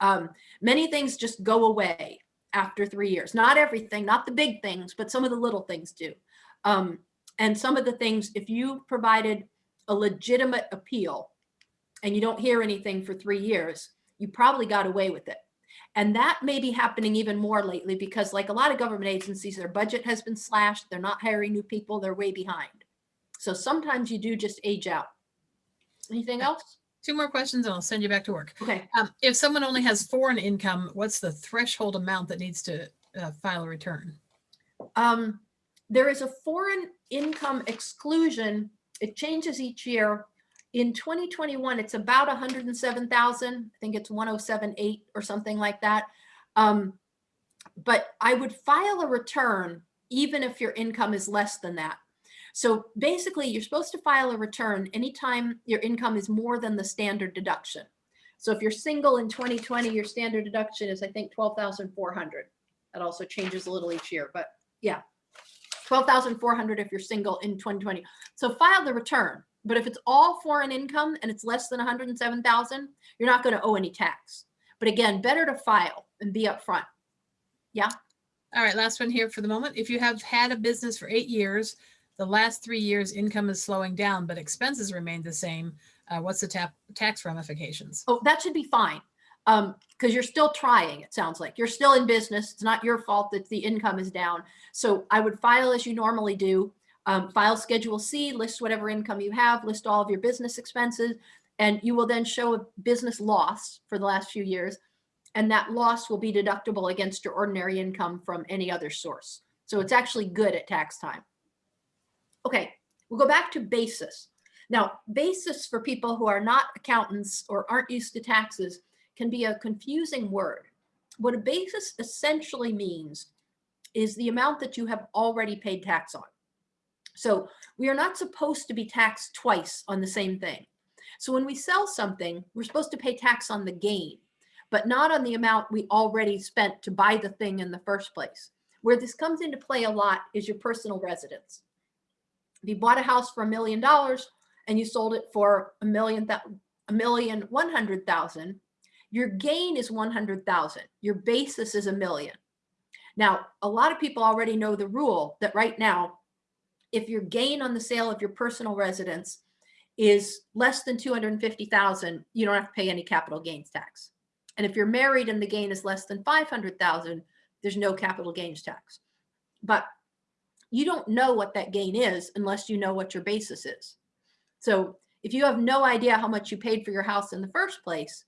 Um, many things just go away after three years. Not everything, not the big things, but some of the little things do. Um, and some of the things, if you provided a legitimate appeal and you don't hear anything for three years, you probably got away with it. And that may be happening even more lately because like a lot of government agencies, their budget has been slashed. They're not hiring new people. They're way behind. So sometimes you do just age out. Anything else? Two more questions and I'll send you back to work. Okay. Um, if someone only has foreign income, what's the threshold amount that needs to uh, file a return? Um, there is a foreign income exclusion. It changes each year. In 2021, it's about 107,000. I think it's 1078 or something like that. Um, but I would file a return even if your income is less than that. So basically, you're supposed to file a return anytime your income is more than the standard deduction. So if you're single in 2020, your standard deduction is, I think, 12,400. That also changes a little each year, but yeah. 12,400 if you're single in 2020. So file the return. But if it's all foreign income and it's less than 107,000, you're not going to owe any tax. But again, better to file and be upfront. Yeah. All right, last one here for the moment. If you have had a business for eight years, the last three years income is slowing down, but expenses remain the same. Uh, what's the tap, tax ramifications? Oh, that should be fine. Um, because you're still trying, it sounds like. You're still in business. It's not your fault that the income is down. So I would file as you normally do. Um, file Schedule C, list whatever income you have, list all of your business expenses, and you will then show a business loss for the last few years. And that loss will be deductible against your ordinary income from any other source. So it's actually good at tax time. Okay, we'll go back to basis. Now, basis for people who are not accountants or aren't used to taxes can be a confusing word. What a basis essentially means is the amount that you have already paid tax on. So we are not supposed to be taxed twice on the same thing. So when we sell something, we're supposed to pay tax on the gain, but not on the amount we already spent to buy the thing in the first place. Where this comes into play a lot is your personal residence. If you bought a house for a million dollars and you sold it for a million, a million one hundred thousand, Your gain is 100,000. Your basis is a million. Now, a lot of people already know the rule that right now, if your gain on the sale of your personal residence is less than 250,000, you don't have to pay any capital gains tax. And if you're married and the gain is less than 500,000, there's no capital gains tax. But you don't know what that gain is unless you know what your basis is. So if you have no idea how much you paid for your house in the first place,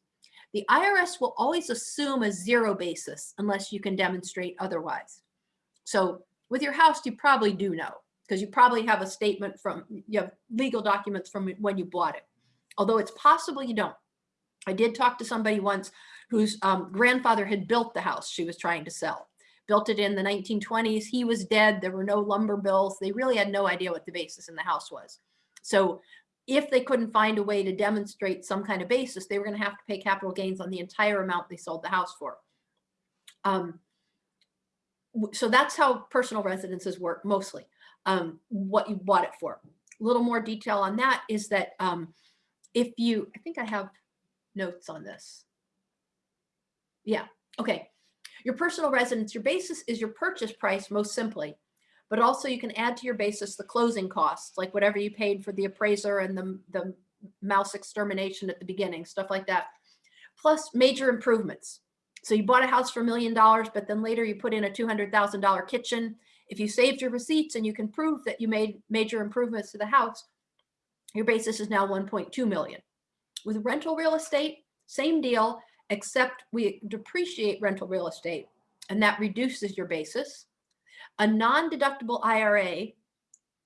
the IRS will always assume a zero basis unless you can demonstrate otherwise. So with your house, you probably do know because you probably have a statement from, you have legal documents from when you bought it. Although it's possible you don't. I did talk to somebody once whose um, grandfather had built the house she was trying to sell. Built it in the 1920s. He was dead. There were no lumber bills. They really had no idea what the basis in the house was. So if they couldn't find a way to demonstrate some kind of basis, they were going to have to pay capital gains on the entire amount they sold the house for. Um, so that's how personal residences work mostly, um, what you bought it for. A little more detail on that is that um, if you, I think I have notes on this. Yeah, okay. Your personal residence, your basis is your purchase price most simply, but also you can add to your basis the closing costs, like whatever you paid for the appraiser and the, the mouse extermination at the beginning, stuff like that. Plus major improvements. So you bought a house for a million dollars, but then later you put in a $200,000 kitchen. If you saved your receipts and you can prove that you made major improvements to the house, your basis is now 1.2 million. With rental real estate, same deal, except we depreciate rental real estate and that reduces your basis. A non-deductible IRA,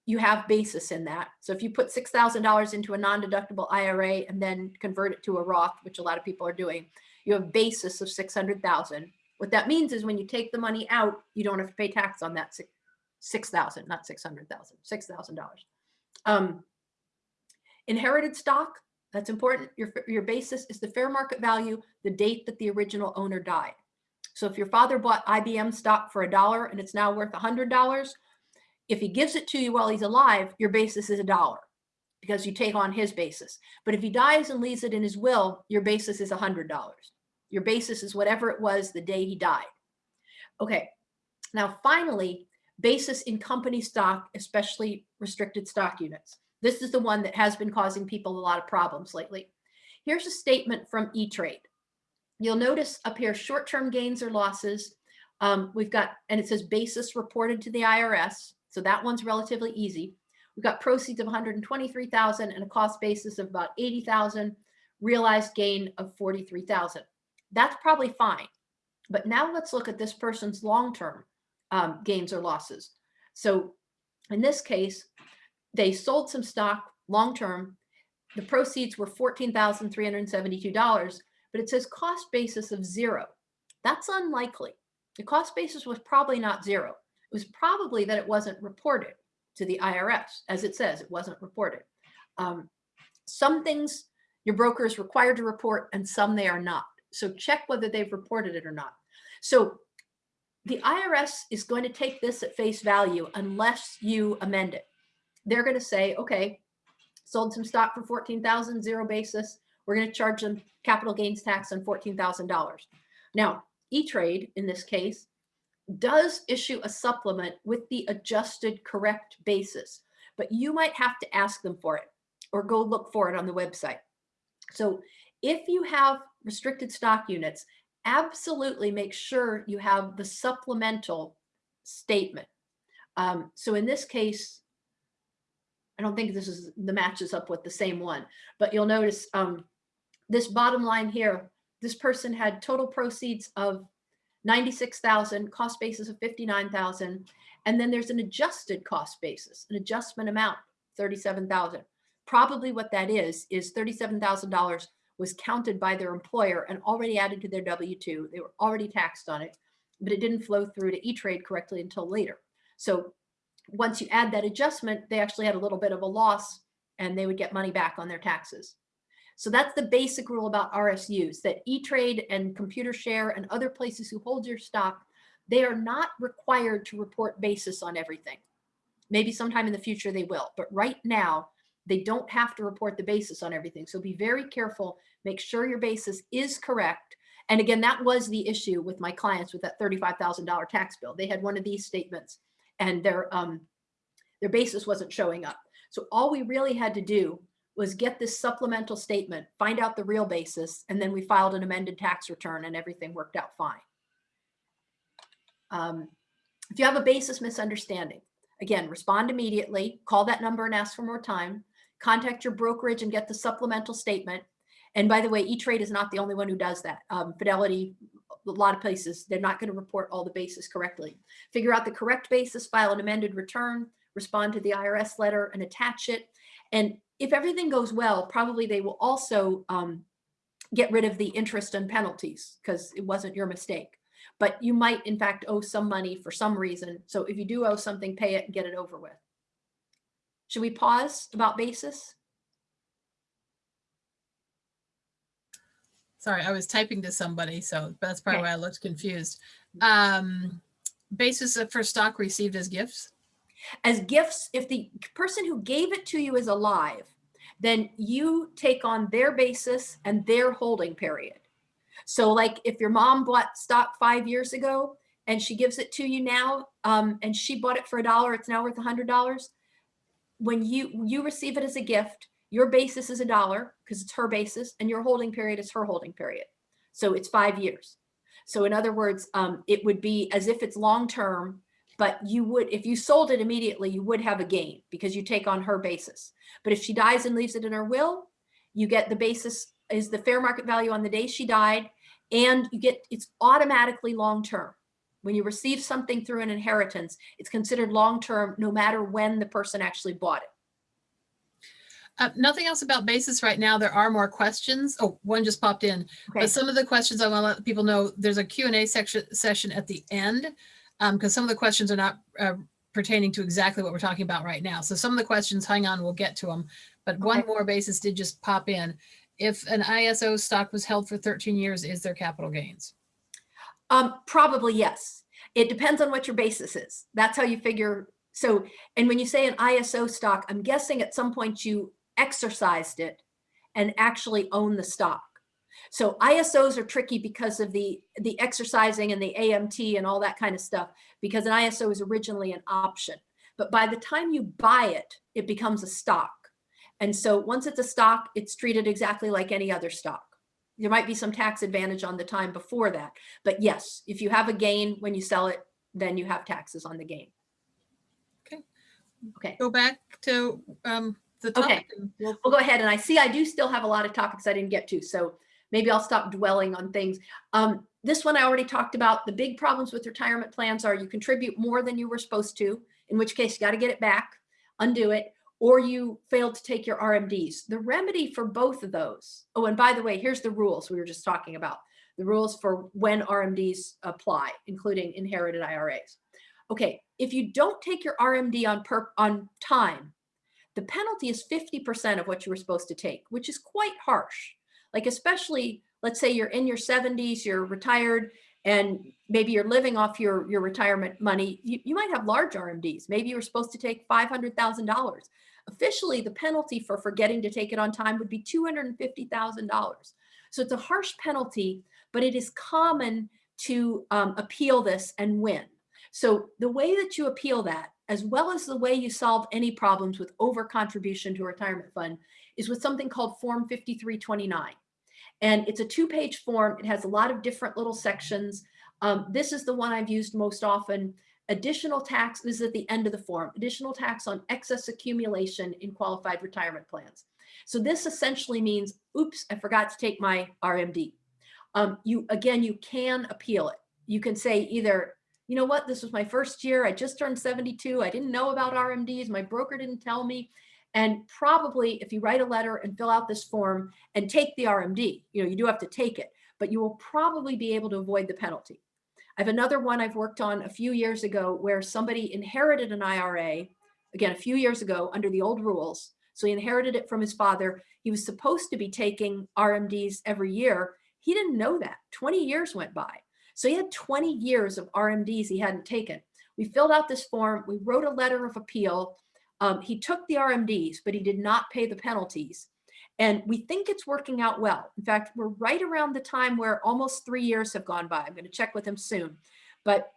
you have basis in that. So if you put $6,000 into a non-deductible IRA and then convert it to a Roth, which a lot of people are doing, you have basis of 600,000. What that means is when you take the money out, you don't have to pay tax on that 6,000, not 600,000, $6,000. Um, inherited stock, that's important. Your, your basis is the fair market value, the date that the original owner died. So if your father bought IBM stock for a dollar and it's now worth a hundred dollars, if he gives it to you while he's alive, your basis is a dollar because you take on his basis. But if he dies and leaves it in his will, your basis is a hundred dollars. Your basis is whatever it was the day he died. Okay. Now, finally, basis in company stock, especially restricted stock units. This is the one that has been causing people a lot of problems lately. Here's a statement from E-Trade. You'll notice up here, short-term gains or losses. Um, we've got, and it says basis reported to the IRS. So that one's relatively easy. We've got proceeds of 123,000 and a cost basis of about 80,000, realized gain of 43,000. That's probably fine. But now let's look at this person's long-term um, gains or losses. So in this case, they sold some stock long-term. The proceeds were $14,372, but it says cost basis of zero. That's unlikely. The cost basis was probably not zero. It was probably that it wasn't reported to the IRS. As it says, it wasn't reported. Um, some things your broker is required to report and some they are not. So check whether they've reported it or not. So the IRS is going to take this at face value unless you amend it. They're going to say, okay, sold some stock for 14,000, zero basis. We're going to charge them capital gains tax on $14,000. Now, E-Trade in this case does issue a supplement with the adjusted correct basis, but you might have to ask them for it or go look for it on the website. So if you have restricted stock units, absolutely make sure you have the supplemental statement. Um, so in this case, I don't think this is the matches up with the same one, but you'll notice um, this bottom line here, this person had total proceeds of 96,000, cost basis of 59,000. And then there's an adjusted cost basis, an adjustment amount, 37,000. Probably what that is, is $37,000 was counted by their employer and already added to their W-2. They were already taxed on it, but it didn't flow through to E-Trade correctly until later. So once you add that adjustment, they actually had a little bit of a loss and they would get money back on their taxes. So that's the basic rule about RSUs that E-Trade and Computershare and other places who hold your stock, they are not required to report basis on everything. Maybe sometime in the future they will, but right now They don't have to report the basis on everything. So be very careful. Make sure your basis is correct. And again, that was the issue with my clients with that $35,000 tax bill. They had one of these statements and their, um, their basis wasn't showing up. So all we really had to do was get this supplemental statement, find out the real basis, and then we filed an amended tax return and everything worked out fine. Um, if you have a basis misunderstanding, again, respond immediately, call that number and ask for more time, contact your brokerage and get the supplemental statement. And by the way, E-Trade is not the only one who does that. Um, Fidelity, a lot of places, they're not going to report all the basis correctly. Figure out the correct basis, file an amended return, respond to the IRS letter and attach it. And if everything goes well, probably they will also um, get rid of the interest and penalties because it wasn't your mistake. But you might, in fact, owe some money for some reason. So if you do owe something, pay it and get it over with. Should we pause about basis? Sorry, I was typing to somebody, so that's probably Okay. why I looked confused. Um, basis for stock received as gifts? As gifts, if the person who gave it to you is alive, then you take on their basis and their holding period. So like if your mom bought stock five years ago and she gives it to you now, um, and she bought it for a dollar, it's now worth a hundred dollars. When you, you receive it as a gift, your basis is a dollar because it's her basis and your holding period is her holding period. So it's five years. So in other words, um, it would be as if it's long-term, but you would, if you sold it immediately, you would have a gain because you take on her basis. But if she dies and leaves it in her will, you get the basis is the fair market value on the day she died and you get, it's automatically long-term. When you receive something through an inheritance, it's considered long-term no matter when the person actually bought it. Uh, nothing else about basis right now. There are more questions. Oh, one just popped in. Okay, But some of the questions I want to let people know, there's a Q&A section, session at the end. Um, because some of the questions are not uh, pertaining to exactly what we're talking about right now. So some of the questions, hang on, we'll get to them. But one more basis did just pop in. If an ISO stock was held for 13 years, is there capital gains? Um, probably yes. It depends on what your basis is. That's how you figure. So, and when you say an ISO stock, I'm guessing at some point you exercised it and actually own the stock. So ISOs are tricky because of the, the exercising and the AMT and all that kind of stuff, because an ISO is originally an option. But by the time you buy it, it becomes a stock. And so once it's a stock, it's treated exactly like any other stock. There might be some tax advantage on the time before that. But yes, if you have a gain when you sell it, then you have taxes on the gain. Okay. Okay. Go back to um, the topic. and we'll- We'll go ahead and I see I do still have a lot of topics I didn't get to, so maybe I'll stop dwelling on things. Um, this one I already talked about. The big problems with retirement plans are you contribute more than you were supposed to, in which case you got to get it back, undo it, or you failed to take your RMDs. The remedy for both of those. Oh, and by the way, here's the rules we were just talking about. The rules for when RMDs apply, including inherited IRAs. Okay, if you don't take your RMD on per on time, the penalty is 50% of what you were supposed to take, which is quite harsh. Like especially, let's say you're in your 70s, you're retired, and maybe you're living off your, your retirement money. You, you might have large RMDs. Maybe you were supposed to take $500,000. Officially, the penalty for forgetting to take it on time would be $250,000. So it's a harsh penalty, but it is common to um, appeal this and win. So the way that you appeal that, as well as the way you solve any problems with over contribution to a retirement fund, is with something called Form 5329. And it's a two-page form. It has a lot of different little sections. Um, this is the one I've used most often. Additional tax, this is at the end of the form, additional tax on excess accumulation in qualified retirement plans. So this essentially means, oops, I forgot to take my RMD. Um, you, again, you can appeal it. You can say either, you know what, this was my first year. I just turned 72. I didn't know about RMDs. My broker didn't tell me. And probably if you write a letter and fill out this form and take the RMD, you know, you do have to take it, but you will probably be able to avoid the penalty. I have another one I've worked on a few years ago where somebody inherited an IRA, again, a few years ago under the old rules. So he inherited it from his father. He was supposed to be taking RMDs every year. He didn't know that. 20 years went by. So he had 20 years of RMDs he hadn't taken. We filled out this form. We wrote a letter of appeal. Um, he took the RMDs, but he did not pay the penalties. And we think it's working out well. In fact, we're right around the time where almost three years have gone by. I'm going to check with him soon, but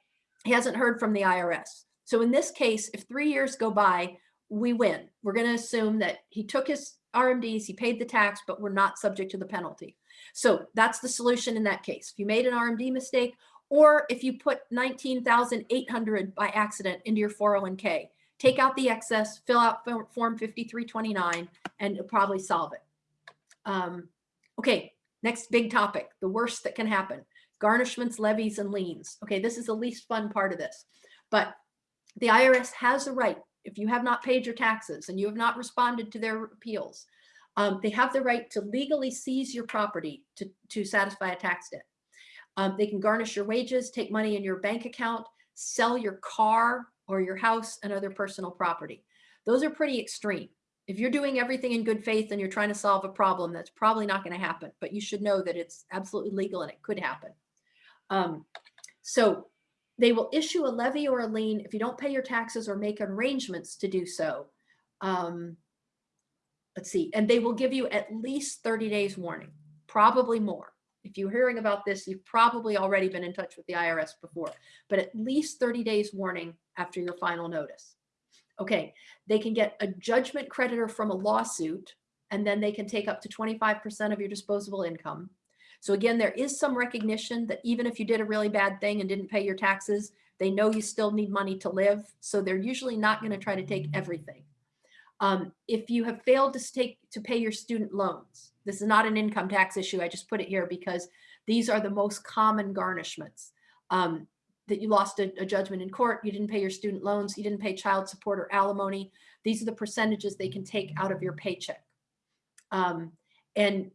he hasn't heard from the IRS. So in this case, if three years go by, we win. We're going to assume that he took his RMDs, he paid the tax, but we're not subject to the penalty. So that's the solution in that case. If you made an RMD mistake, or if you put 19,800 by accident into your 401k, take out the excess, fill out Form- Form 5329, and probably solve it. Um, okay, next big topic, the worst that can happen, garnishments, levies, and liens. Okay, this is the least fun part of this, but the IRS has a right, if you have not paid your taxes and you have not responded to their appeals, um, they have the right to legally seize your property to, to satisfy a tax debt. Um, they can garnish your wages, take money in your bank account, sell your car or your house and other personal property. Those are pretty extreme. If you're doing everything in good faith and you're trying to solve a problem, that's probably not going to happen, but you should know that it's absolutely legal and it could happen. Um, so they will issue a levy or a lien if you don't pay your taxes or make arrangements to do so. Um, let's see, and they will give you at least 30 days warning, probably more. If you're hearing about this, you've probably already been in touch with the IRS before, but at least 30 days warning after your final notice. Okay, they can get a judgment creditor from a lawsuit, and then they can take up to 25% of your disposable income. So again, there is some recognition that even if you did a really bad thing and didn't pay your taxes, they know you still need money to live. So they're usually not going to try to take everything. Um, if you have failed to take to pay your student loans, this is not an income tax issue. I just put it here because these are the most common garnishments. Um, that you lost a, a, judgment in court, you didn't pay your student loans, you didn't pay child support or alimony. These are the percentages they can take out of your paycheck. Um, and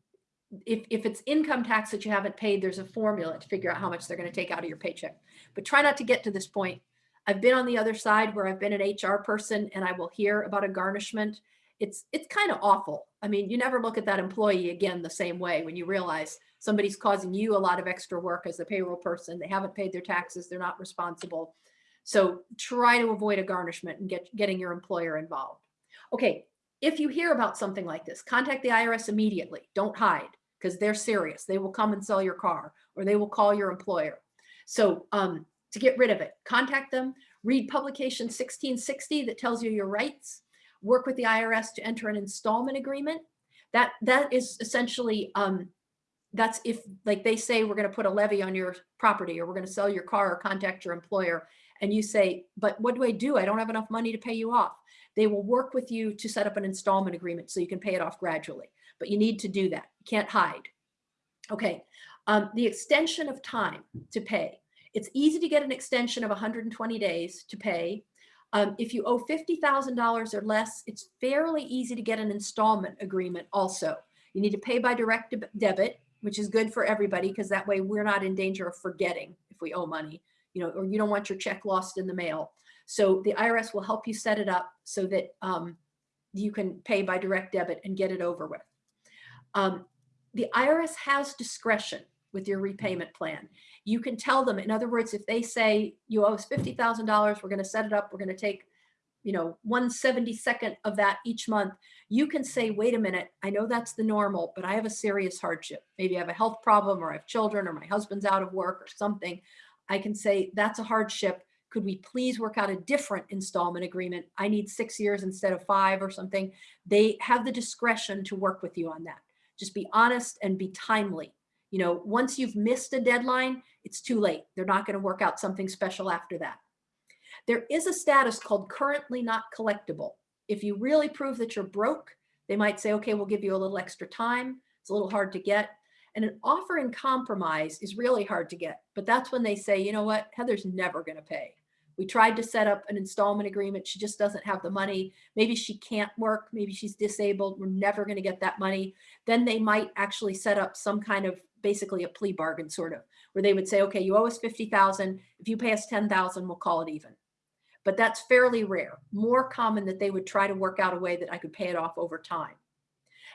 if, if it's income tax that you haven't paid, there's a formula to figure out how much they're going to take out of your paycheck. But try not to get to this point. I've been on the other side where I've been an HR person and I will hear about a garnishment. It's it's kind of awful. I mean, you never look at that employee again the same way when you realize somebody's causing you a lot of extra work as a payroll person. They haven't paid their taxes. They're not responsible. So try to avoid a garnishment and get getting your employer involved. Okay, if you hear about something like this, contact the IRS immediately. Don't hide because they're serious. They will come and sell your car or they will call your employer. So um, to get rid of it, contact them, read publication 1660 that tells you your rights, work with the IRS to enter an installment agreement. That, that is essentially, um, that's if like they say, we're gonna put a levy on your property or we're gonna sell your car or contact your employer and you say, but what do I do? I don't have enough money to pay you off. They will work with you to set up an installment agreement so you can pay it off gradually but you need to do that. You can't hide. Okay, um, the extension of time to pay. It's easy to get an extension of 120 days to pay. Um, if you owe $50,000 or less, it's fairly easy to get an installment agreement also. You need to pay by direct debit, which is good for everybody because that way we're not in danger of forgetting if we owe money, you know, or you don't want your check lost in the mail. So the IRS will help you set it up so that um, you can pay by direct debit and get it over with. Um, the IRS has discretion with your mm-hmm. repayment plan. You can tell them, in other words, if they say you owe us $50,000, we're going to set it up, we're going to take, you know, 172nd of that each month, you can say, wait a minute, I know that's the normal, but I have a serious hardship. Maybe I have a health problem or I have children or my husband's out of work or something. I can say, that's a hardship. Could we please work out a different installment agreement? I need six years instead of five or something. They have the discretion to work with you on that. Just be honest and be timely. You know, once you've missed a deadline, it's too late. They're not going to work out something special after that. There is a status called currently not collectible. If you really prove that you're broke, they might say, okay, we'll give you a little extra time. It's a little hard to get. And an offer in compromise is really hard to get. But that's when they say, you know what, Heather's never going to pay. We tried to set up an installment agreement. She just doesn't have the money. Maybe she can't work. Maybe she's disabled. We're never going to get that money. Then they might actually set up some kind of basically a plea bargain sort of where they would say, okay, you owe us 50,000. If you pay us 10,000, we'll call it even. But that's fairly rare, more common that they would try to work out a way that I could pay it off over time.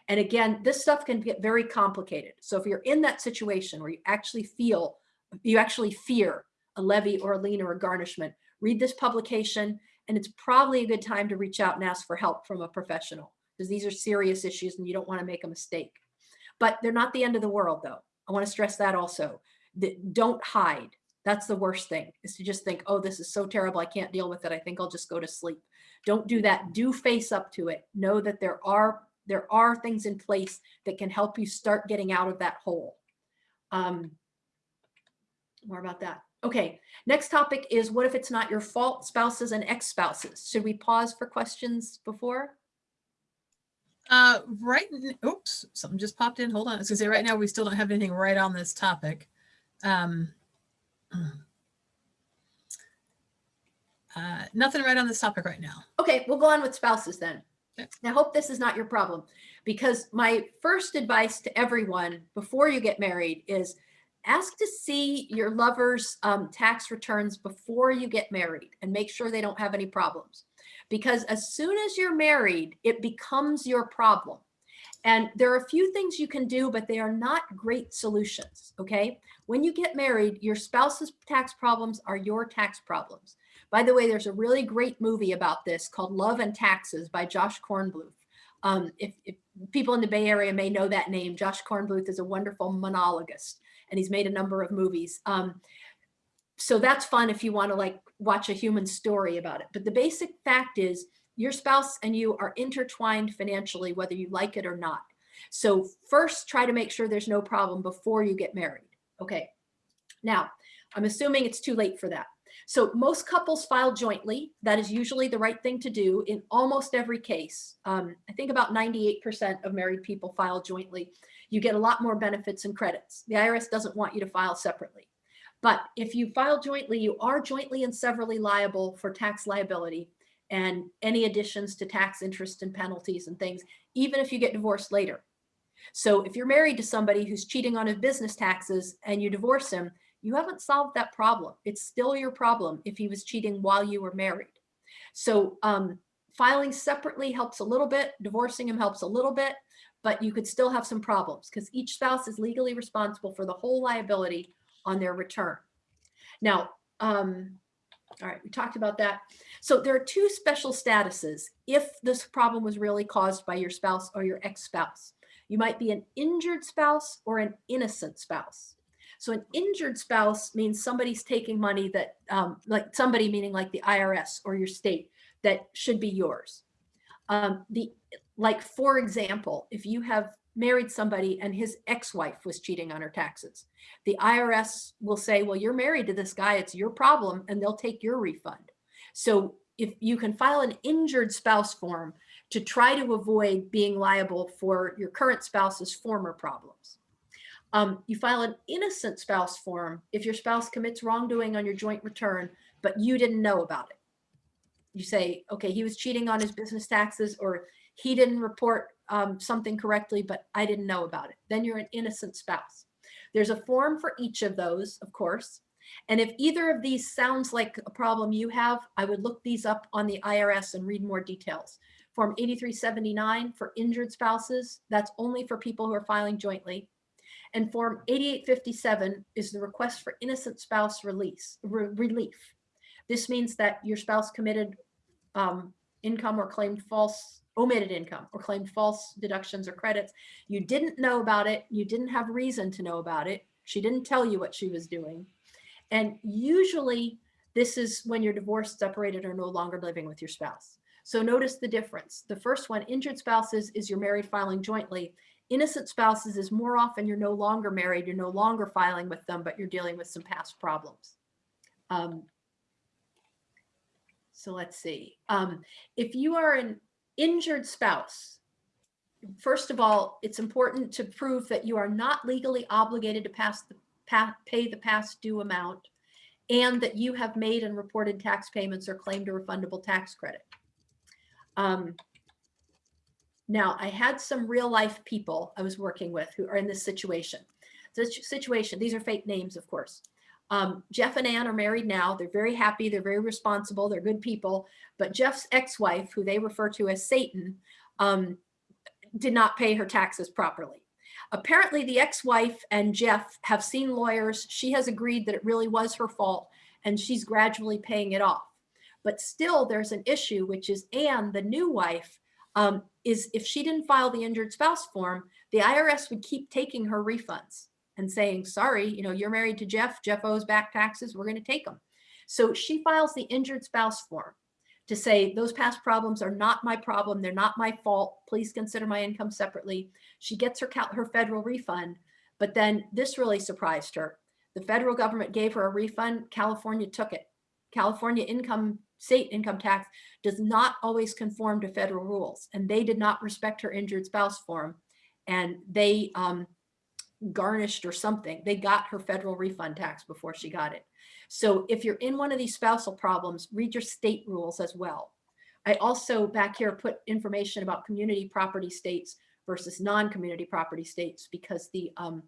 And again, this stuff can get very complicated. So if you're in that situation where you actually feel, you actually fear a levy or a lien or a garnishment, read this publication And it's probably a good time to reach out and ask for help from a professional because these are serious issues and you don't want to make a mistake. But they're not the end of the world though. I want to stress that also. That don't hide. That's the worst thing is to just think, oh, this is so terrible. I can't deal with it. I think I'll just go to sleep. Don't do that. Do face up to it. Know that there are there are things in place that can help you start getting out of that hole. Um, more about that. Okay, next topic is what if it's not your fault, spouses and ex-spouses? Should we pause for questions before? Uh, right, oops, something just popped in. Hold on. I was gonna say, right now, we still don't have anything right on this topic. Um, uh, nothing right on this topic right now. Okay, we'll go on with spouses then. Okay. I hope this is not your problem because my first advice to everyone before you get married is ask to see your lover's um, tax returns before you get married and make sure they don't have any problems. Because as soon as you're married, it becomes your problem. And there are a few things you can do, but they are not great solutions. Okay. When you get married, your spouse's tax problems are your tax problems. By the way, there's a really great movie about this called Love and Taxes by Josh Kornbluth. Um, if, if people in the Bay Area may know that name, Josh Kornbluth is a wonderful monologist and he's made a number of movies. Um, so that's fun if you want to like watch a human story about it. But the basic fact is your spouse and you are intertwined financially, whether you like it or not. So first try to make sure there's no problem before you get married. Okay. Now, I'm assuming it's too late for that. So most couples file jointly. That is usually the right thing to do in almost every case. Um, I think about 98% of married people file jointly. You get a lot more benefits and credits. The IRS doesn't want you to file separately. But if you file jointly, you are jointly and severally liable for tax liability and any additions to tax interest and penalties and things, even if you get divorced later. So if you're married to somebody who's cheating on his business taxes and you divorce him, you haven't solved that problem. It's still your problem if he was cheating while you were married. So um, filing separately helps a little bit, divorcing him helps a little bit, but you could still have some problems because each spouse is legally responsible for the whole liability on their return. Now, um, all right, we talked about that. So there are two special statuses if this problem was really caused by your spouse or your ex-spouse. You might be an injured spouse or an innocent spouse. So an injured spouse means somebody's taking money that, um, like somebody meaning like the IRS or your state that should be yours. Um, the like, for example, if you have married somebody and his ex-wife was cheating on her taxes, the IRS will say, well, you're married to this guy, it's your problem, and they'll take your refund. So if you can file an injured spouse form to try to avoid being liable for your current spouse's former problems. Um, you file an innocent spouse form if your spouse commits wrongdoing on your joint return, but you didn't know about it. You say, okay, he was cheating on his business taxes or he didn't report um, something correctly, but I didn't know about it. Then you're an innocent spouse. There's a form for each of those, of course. And if either of these sounds like a problem you have, I would look these up on the IRS and read more details. Form 8379 for injured spouses, that's only for people who are filing jointly. And Form 8857 is the request for innocent spouse release re relief. This means that your spouse committed um, income or claimed false omitted income or claimed false deductions or credits. You didn't know about it. You didn't have reason to know about it. She didn't tell you what she was doing. And usually this is when you're divorced, separated, or no longer living with your spouse. So notice the difference. The first one, injured spouses, is you're married filing jointly. Innocent spouses is more often you're no longer married, you're no longer filing with them, but you're dealing with some past problems. Um, so let's see. Um, if you are an injured spouse, first of all, it's important to prove that you are not legally obligated to pass the pay the past due amount and that you have made and reported tax payments or claimed a refundable tax credit. Um, now, I had some real life people I was working with who are in this situation. This situation, these are fake names, of course. Um, Jeff and Ann are married now. They're very happy. They're very responsible. They're good people. But Jeff's ex-wife, who they refer to as Satan, um, did not pay her taxes properly. Apparently the ex-wife and Jeff have seen lawyers. She has agreed that it really was her fault and she's gradually paying it off. But still, there's an issue, which is Anne, the new wife, um, is if she didn't file the injured spouse form, the IRS would keep taking her refunds and saying, sorry, you know, you're married to Jeff, Jeff owes back taxes, we're going to take them. So she files the injured spouse form to say those past problems are not my problem, they're not my fault. Please consider my income separately. She gets her her federal refund, but then this really surprised her. The federal government gave her a refund, California took it. California income state income tax does not always conform to federal rules, and they did not respect her injured spouse form, and they um, garnished or something. They got her federal refund tax before she got it. So if you're in one of these spousal problems, read your state rules as well. I also back here put information about community property states versus non-community property states because the um,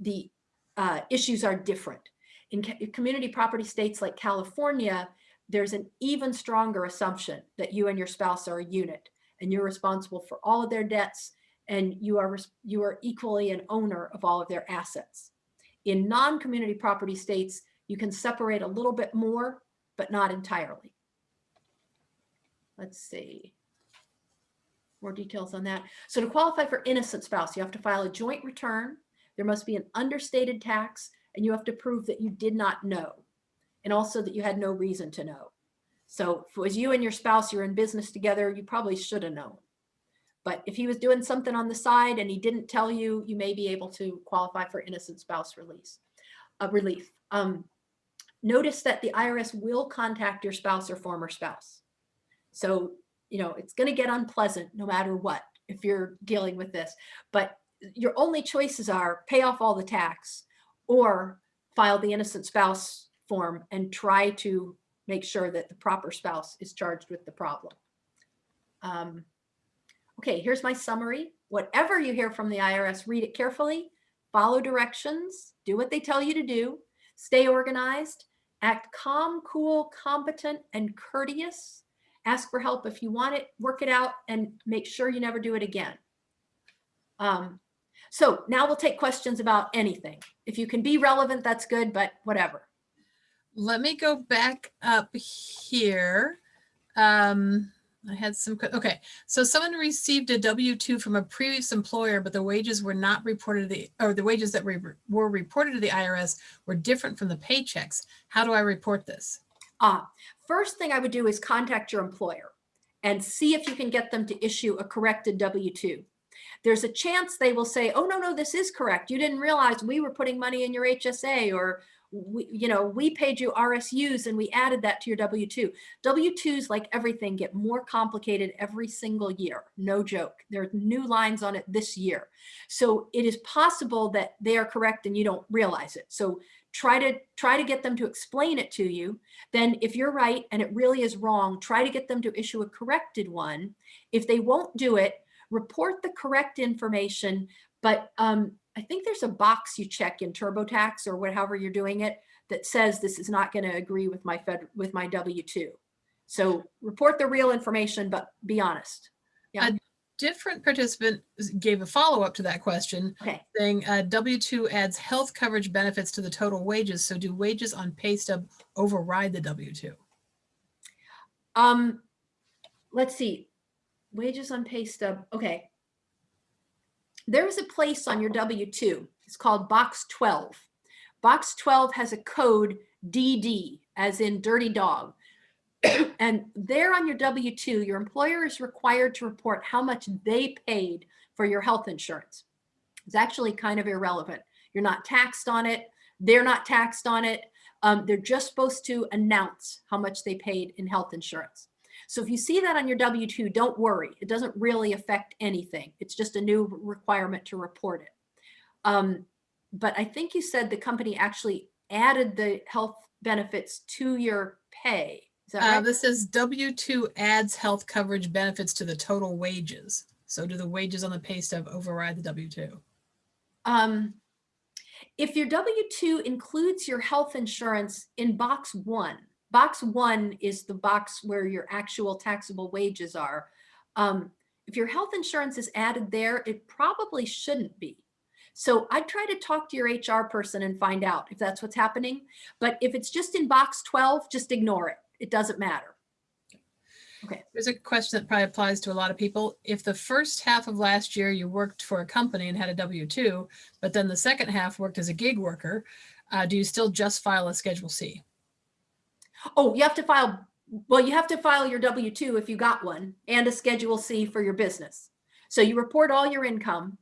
the uh, issues are different. In community property states like California, there's an even stronger assumption that you and your spouse are a unit and you're responsible for all of their debts and you are you are equally an owner of all of their assets. In non-community property states, you can separate a little bit more, but not entirely. Let's see. More details on that. So to qualify for innocent spouse, you have to file a joint return. There must be an understated tax and you have to prove that you did not know and also that you had no reason to know. So if it was you and your spouse, you're in business together, you probably should have known. But if he was doing something on the side and he didn't tell you, you may be able to qualify for innocent spouse release, uh, relief. Um, notice that the IRS will contact your spouse or former spouse. So, you know, it's going to get unpleasant no matter what if you're dealing with this. But your only choices are pay off all the tax or file the innocent spouse form and try to make sure that the proper spouse is charged with the problem. Um, okay, here's my summary. Whatever you hear from the IRS, read it carefully, follow directions, do what they tell you to do, stay organized, act calm, cool, competent, and courteous. Ask for help if you want it, work it out, and make sure you never do it again. Um, so now we'll take questions about anything. If you can be relevant, that's good, but whatever. Let me go back up here. Um, I had some, okay. So someone received a W-2 from a previous employer, but the wages were not reported to the, or the wages that were, were reported to the IRS were different from the paychecks. How do I report this? Ah, first thing I would do is contact your employer and see if you can get them to issue a corrected W-2. There's a chance they will say, oh, no, no, this is correct. You didn't realize we were putting money in your HSA or we, you know, we paid you RSUs and we added that to your W-2. W-2s, like everything, get more complicated every single year. No joke. There are new lines on it this year. So it is possible that they are correct and you don't realize it. So try to try to get them to explain it to you. Then if you're right and it really is wrong, try to get them to issue a corrected one. If they won't do it, report the correct information, but um, I think there's a box you check in TurboTax or whatever you're doing it that says this is not going to agree with my fed with my W-2. So report the real information, but be honest. Yeah. Different participant gave a follow-up to that question Okay. saying uh, W-2 adds health coverage benefits to the total wages. So do wages on pay stub override the W-2? Um, let's see. Wages on pay stub. Okay. There is a place on your W-2. It's called box 12. Box 12 has a code DD, as in dirty dog. (clears throat) and there on your W-2, your employer is required to report how much they paid for your health insurance. It's actually kind of irrelevant. You're not taxed on it. They're not taxed on it. Um, they're just supposed to announce how much they paid in health insurance. So if you see that on your W-2, don't worry. It doesn't really affect anything. It's just a new requirement to report it. Um, but I think you said the company actually added the health benefits to your pay. Is that Uh, right? this says W-2 adds health coverage benefits to the total wages. So do the wages on the pay stub override the W-2? Um, if your W-2 includes your health insurance in box one, box one is the box where your actual taxable wages are. Um, if your health insurance is added there, it probably shouldn't be. So I'd try to talk to your HR person and find out if that's what's happening. But if it's just in box 12, just ignore it. It doesn't matter. Okay. There's a question that probably applies to a lot of people. If the first half of last year you worked for a company and had a W-2, but then the second half worked as a gig worker, uh, do you still just file a Schedule C? Oh, you have to file, well, you have to file your W-2 if you got one and a Schedule C for your business. So you report all your income.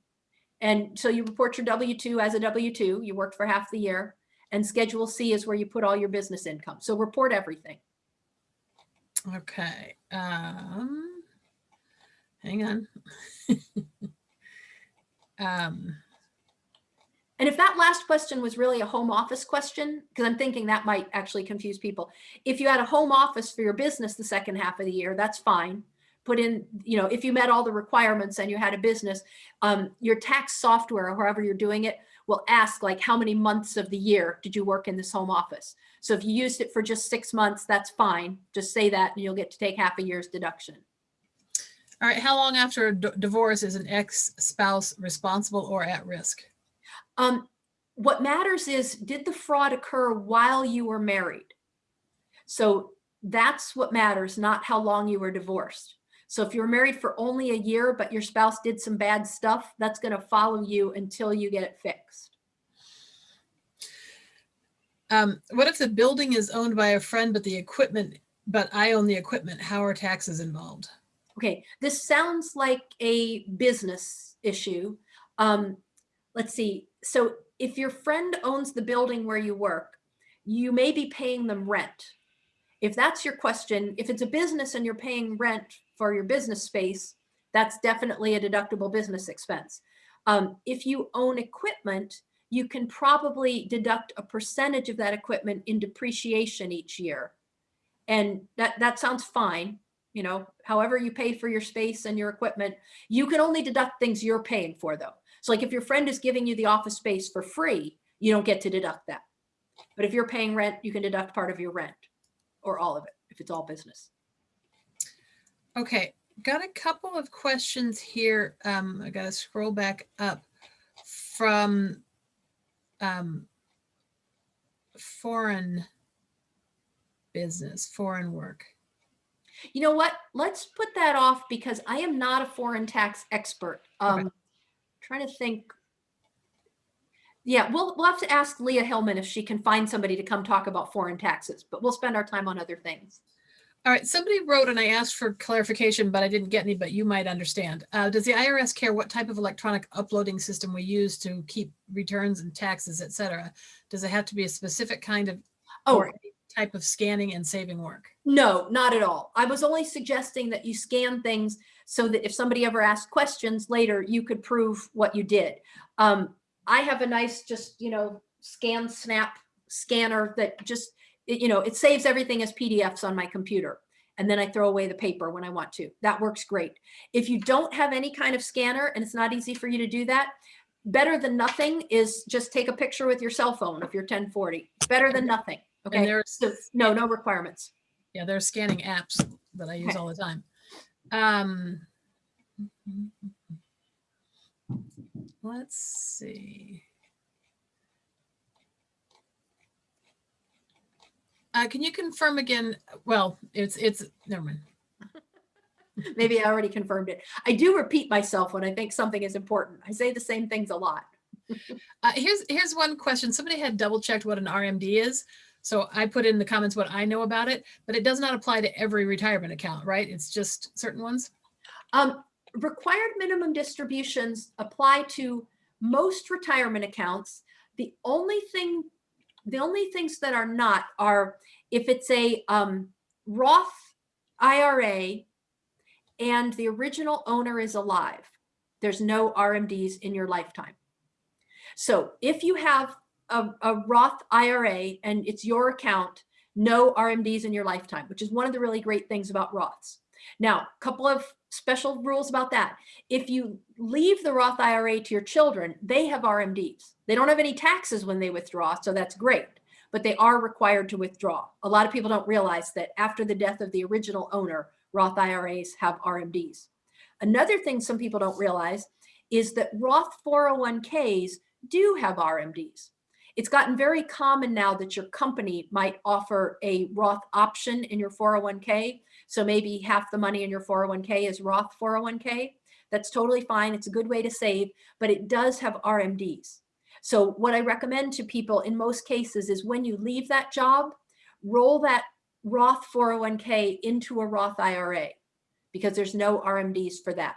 And so you report your W-2 as a W-2, you worked for half the year. And Schedule C is where you put all your business income. So report everything. Okay. Um, hang on. (laughs) um, And if that last question was really a home office question, because I'm thinking that might actually confuse people. If you had a home office for your business the second half of the year, that's fine. Put in, you know, if you met all the requirements and you had a business, um, your tax software or however you're doing it will ask like how many months of the year did you work in this home office? So if you used it for just six months, that's fine. Just say that and you'll get to take half a year's deduction. all right. How long after a divorce is an ex-spouse responsible or at risk? Um, what matters is, did the fraud occur while you were married? So that's what matters, not how long you were divorced. So if you were married for only a year, but your spouse did some bad stuff, that's going to follow you until you get it fixed. Um, what if the building is owned by a friend, but the equipment, but I own the equipment? How are taxes involved? Okay, this sounds like a business issue. Um, let's see. So if your friend owns the building where you work, you may be paying them rent. If that's your question, if it's a business and you're paying rent for your business space, that's definitely a deductible business expense. Um, if you own equipment, you can probably deduct a percentage of that equipment in depreciation each year. And that, that sounds fine. You know, however you pay for your space and your equipment, you can only deduct things you're paying for though. So like if your friend is giving you the office space for free, you don't get to deduct that. But if you're paying rent, you can deduct part of your rent or all of it if it's all business. Okay, got a couple of questions here. Um, I gotta scroll back up from um, foreign business, foreign work. You know what? Let's put that off because I am not a foreign tax expert. Um, trying to think. Yeah, we'll, we'll have to ask Leah Hillman if she can find somebody to come talk about foreign taxes, but we'll spend our time on other things. All right, somebody wrote and I asked for clarification, but I didn't get any, but you might understand. Uh, does the IRS care what type of electronic uploading system we use to keep returns and taxes, et cetera? Does it have to be a specific kind of, Oh, or type of scanning and saving work? No, not at all. I was only suggesting that you scan things so that if somebody ever asked questions later, you could prove what you did. Um, I have a nice, just, you know, ScanSnap scanner that just, it- you know, it saves everything as PDFs on my computer. And then I throw away the paper when I want to. That works great. If you don't have any kind of scanner and it's not easy for you to do that, better than nothing is just take a picture with your cell phone if you're 1040. Better than nothing. Okay. And there's, So no, no requirements. yeah, there's scanning apps that I use Okay. all the time. Um, let's see. Uh, can you confirm again? Well, it's, it's, never mind. (laughs) Maybe I already confirmed it. I do repeat myself when I think something is important. I say the same things a lot. Uh, here's here's one question. Somebody had double checked what an RMD is. So I put in the comments what I know about it, but it does not apply to every retirement account, right? It's just certain ones. Um, required minimum distributions apply to most retirement accounts. The only thing, the only things that are not are if it's a um, Roth IRA and the original owner is alive, there's no RMDs in your lifetime. So if you have a, a Roth IRA and it's your account, no RMDs in your lifetime, which is one of the really great things about Roths. Now, a couple of special rules about that. If you leave the Roth IRA to your children, they have RMDs. They don't have any taxes when they withdraw, so that's great, but they are required to withdraw. A lot of people don't realize that after the death of the original owner, Roth IRAs have RMDs. Another thing some people don't realize is that Roth 401ks do have RMDs. It's gotten very common now that your company might offer a Roth option in your 401k. So maybe half the money in your 401k is Roth 401k. That's totally fine. It's a good way to save, but it does have RMDs. So what I recommend to people in most cases is when you leave that job, roll that Roth 401k into a Roth IRA because there's no RMDs for that.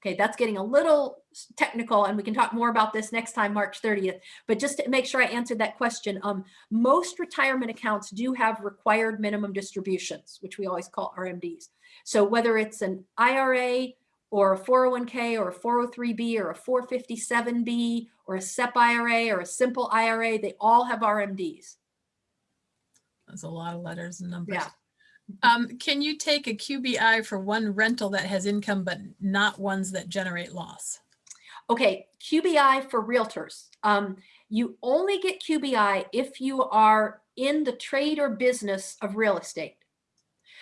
Okay, that's getting a little technical and we can talk more about this next time, March 30th. But just to make sure I answered that question, um, most retirement accounts do have required minimum distributions, which we always call RMDs. So whether it's an IRA or a 401k or a 403b or a 457b or a SEP IRA or a simple IRA, they all have RMDs. That's a lot of letters and numbers. Yeah. Um, can you take a QBI for one rental that has income, but not ones that generate loss? Okay, QBI for realtors. Um, you only get QBI if you are in the trade or business of real estate.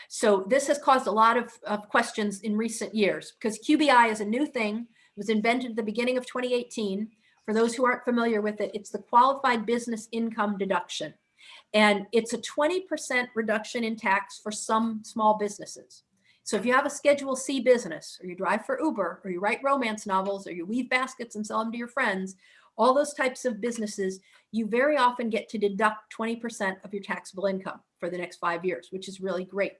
So this has caused a lot of, of questions in recent years because QBI is a new thing. It was invented at the beginning of 2018. For those who aren't familiar with it, it's the qualified business income deduction. And it's a 20% reduction in tax for some small businesses. So if you have a Schedule C business, or you drive for Uber, or you write romance novels, or you weave baskets and sell them to your friends, all those types of businesses, you very often get to deduct 20% of your taxable income for the next five years, which is really great.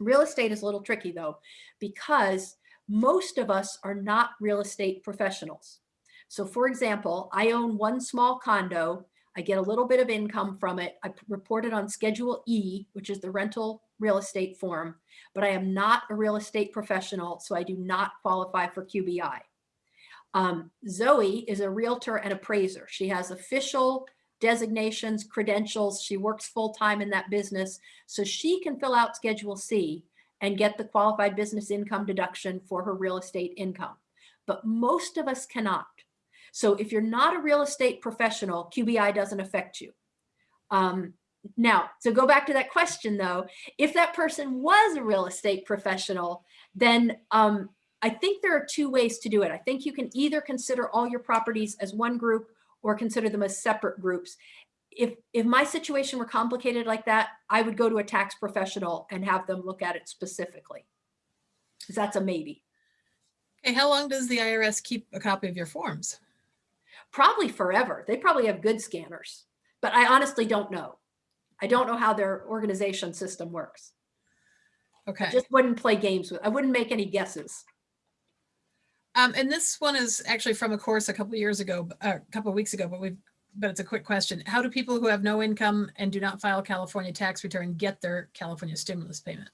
Real estate is a little tricky though, because most of us are not real estate professionals. So for example, I own one small condo. I get a little bit of income from it. I report it on Schedule E, which is the rental real estate form, but I am not a real estate professional, so I do not qualify for QBI. Um, Zoe is a realtor and appraiser. She has official designations, credentials. She works full time in that business, so she can fill out Schedule C and get the qualified business income deduction for her real estate income. But most of us cannot. So if you're not a real estate professional, QBI doesn't affect you. Um, now, to go back to that question though, if that person was a real estate professional, then um, I think there are two ways to do it. I think you can either consider all your properties as one group or consider them as separate groups. If, if my situation were complicated like that, I would go to a tax professional and have them look at it specifically. 'Cause that's a maybe. Okay, how long does the IRS keep a copy of your forms? Probably forever. They probably have good scanners, but I honestly don't know. I don't know how their organization system works. Okay. Just wouldn't play games with, I wouldn't make any guesses. Um, and this one is actually from a course a couple of years ago, uh, a couple of weeks ago, but we've, but it's a quick question. How do people who have no income and do not file California tax return get their California stimulus payment?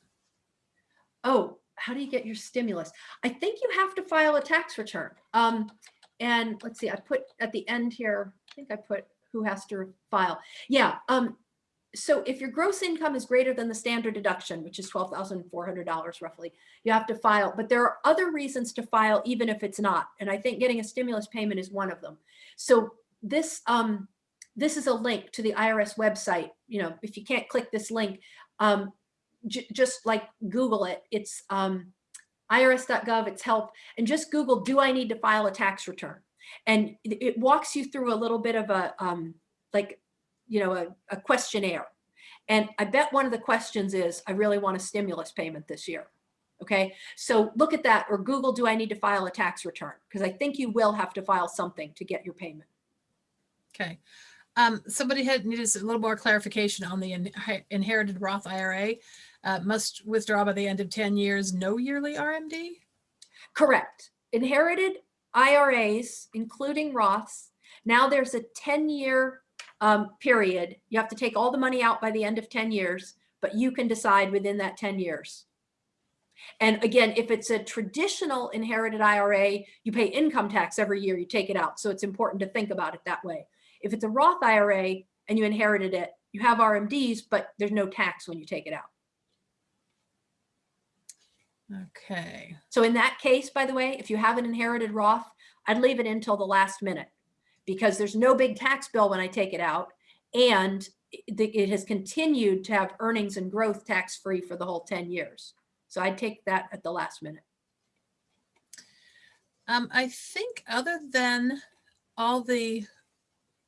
Oh, how do you get your stimulus? I think you have to file a tax return. Um, and let's see, I put at the end here, I think I put who has to file. Yeah. Um, so if your gross income is greater than the standard deduction, which is $12,400 roughly, you have to file, but there are other reasons to file even if it's not. And I think getting a stimulus payment is one of them. So this, um, this is a link to the IRS website. You know, if you can't click this link, um, just like Google it. It's um, irs.gov, it's help, and just Google, do I need to file a tax return? And it, walks you through a little bit of a, um, like, you know, a, a questionnaire. And I bet one of the questions is, I really want a stimulus payment this year. Okay, so look at that or Google, do I need to file a tax return? Because I think you will have to file something to get your payment. Okay. Um, somebody had needed a little more clarification on the inhe- inherited Roth IRA. Uh, must withdraw by the end of 10 years, no yearly RMD? Correct. Inherited IRAs, including Roths, now there's a 10-year um, period. You have to take all the money out by the end of 10 years, but you can decide within that 10 years. And again, if it's a traditional inherited IRA, you pay income tax every year you take it out. So it's important to think about it that way. If it's a Roth IRA and you inherited it, you have RMDs, but there's no tax when you take it out. Okay. So in that case, by the way, if you have an inherited Roth, I'd leave it until the last minute because there's no big tax bill when I take it out. And it has continued to have earnings and growth tax free for the whole 10 years. So I'd take that at the last minute. Um, I think other than all the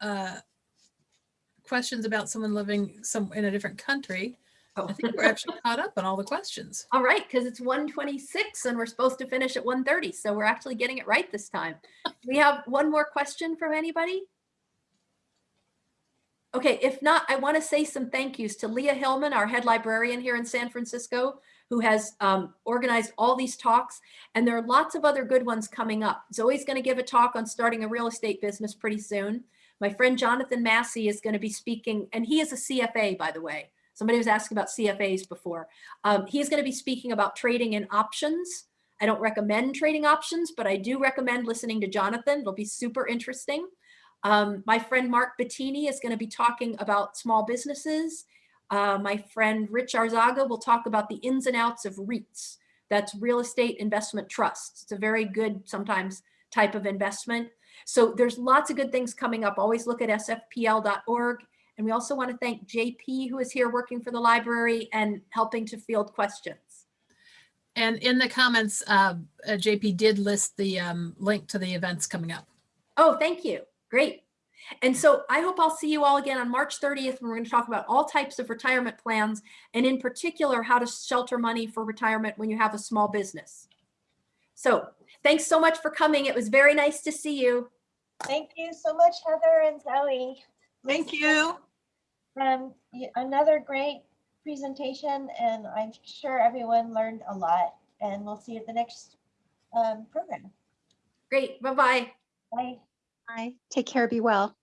uh, questions about someone living some in a different country. I think we're actually caught up on all the questions. (laughs) All right, because it's 126 and we're supposed to finish at 1:30, so we're actually getting it right this time. (laughs) We have one more question from anybody? Okay, if not, I want to say some thank yous to Leah Hillman, our head librarian here in San Francisco, who has um, organized all these talks. And there are lots of other good ones coming up. Zoe's going to give a talk on starting a real estate business pretty soon. My friend Jonathan Massey is going to be speaking, and he is a CFA, by the way. Somebody was asking about CFAs before. Um, he's going to be speaking about trading in options. I don't recommend trading options, but I do recommend listening to Jonathan. It'll be super interesting. Um, my friend Mark Bettini is going to be talking about small businesses. Uh, my friend Rich Arzaga will talk about the ins and outs of REITs. That's real estate investment trusts. It's a very good sometimes type of investment. So there's lots of good things coming up. Always look at sfpl.org. And we also want to thank JP, who is here working for the library and helping to field questions. And in the comments, uh, uh, JP did list the um, link to the events coming up. Oh, thank you. Great. And so I hope I'll see you all again on March 30th. when We're going to talk about all types of retirement plans and in particular, how to shelter money for retirement when you have a small business. So thanks so much for coming. It was very nice to see you. Thank you so much, Heather and Zoe. Thank you. Um, another great presentation and I'm sure everyone learned a lot and we'll see you at the next um, program. Great. Bye-bye. Bye. Bye. Take care. Be well.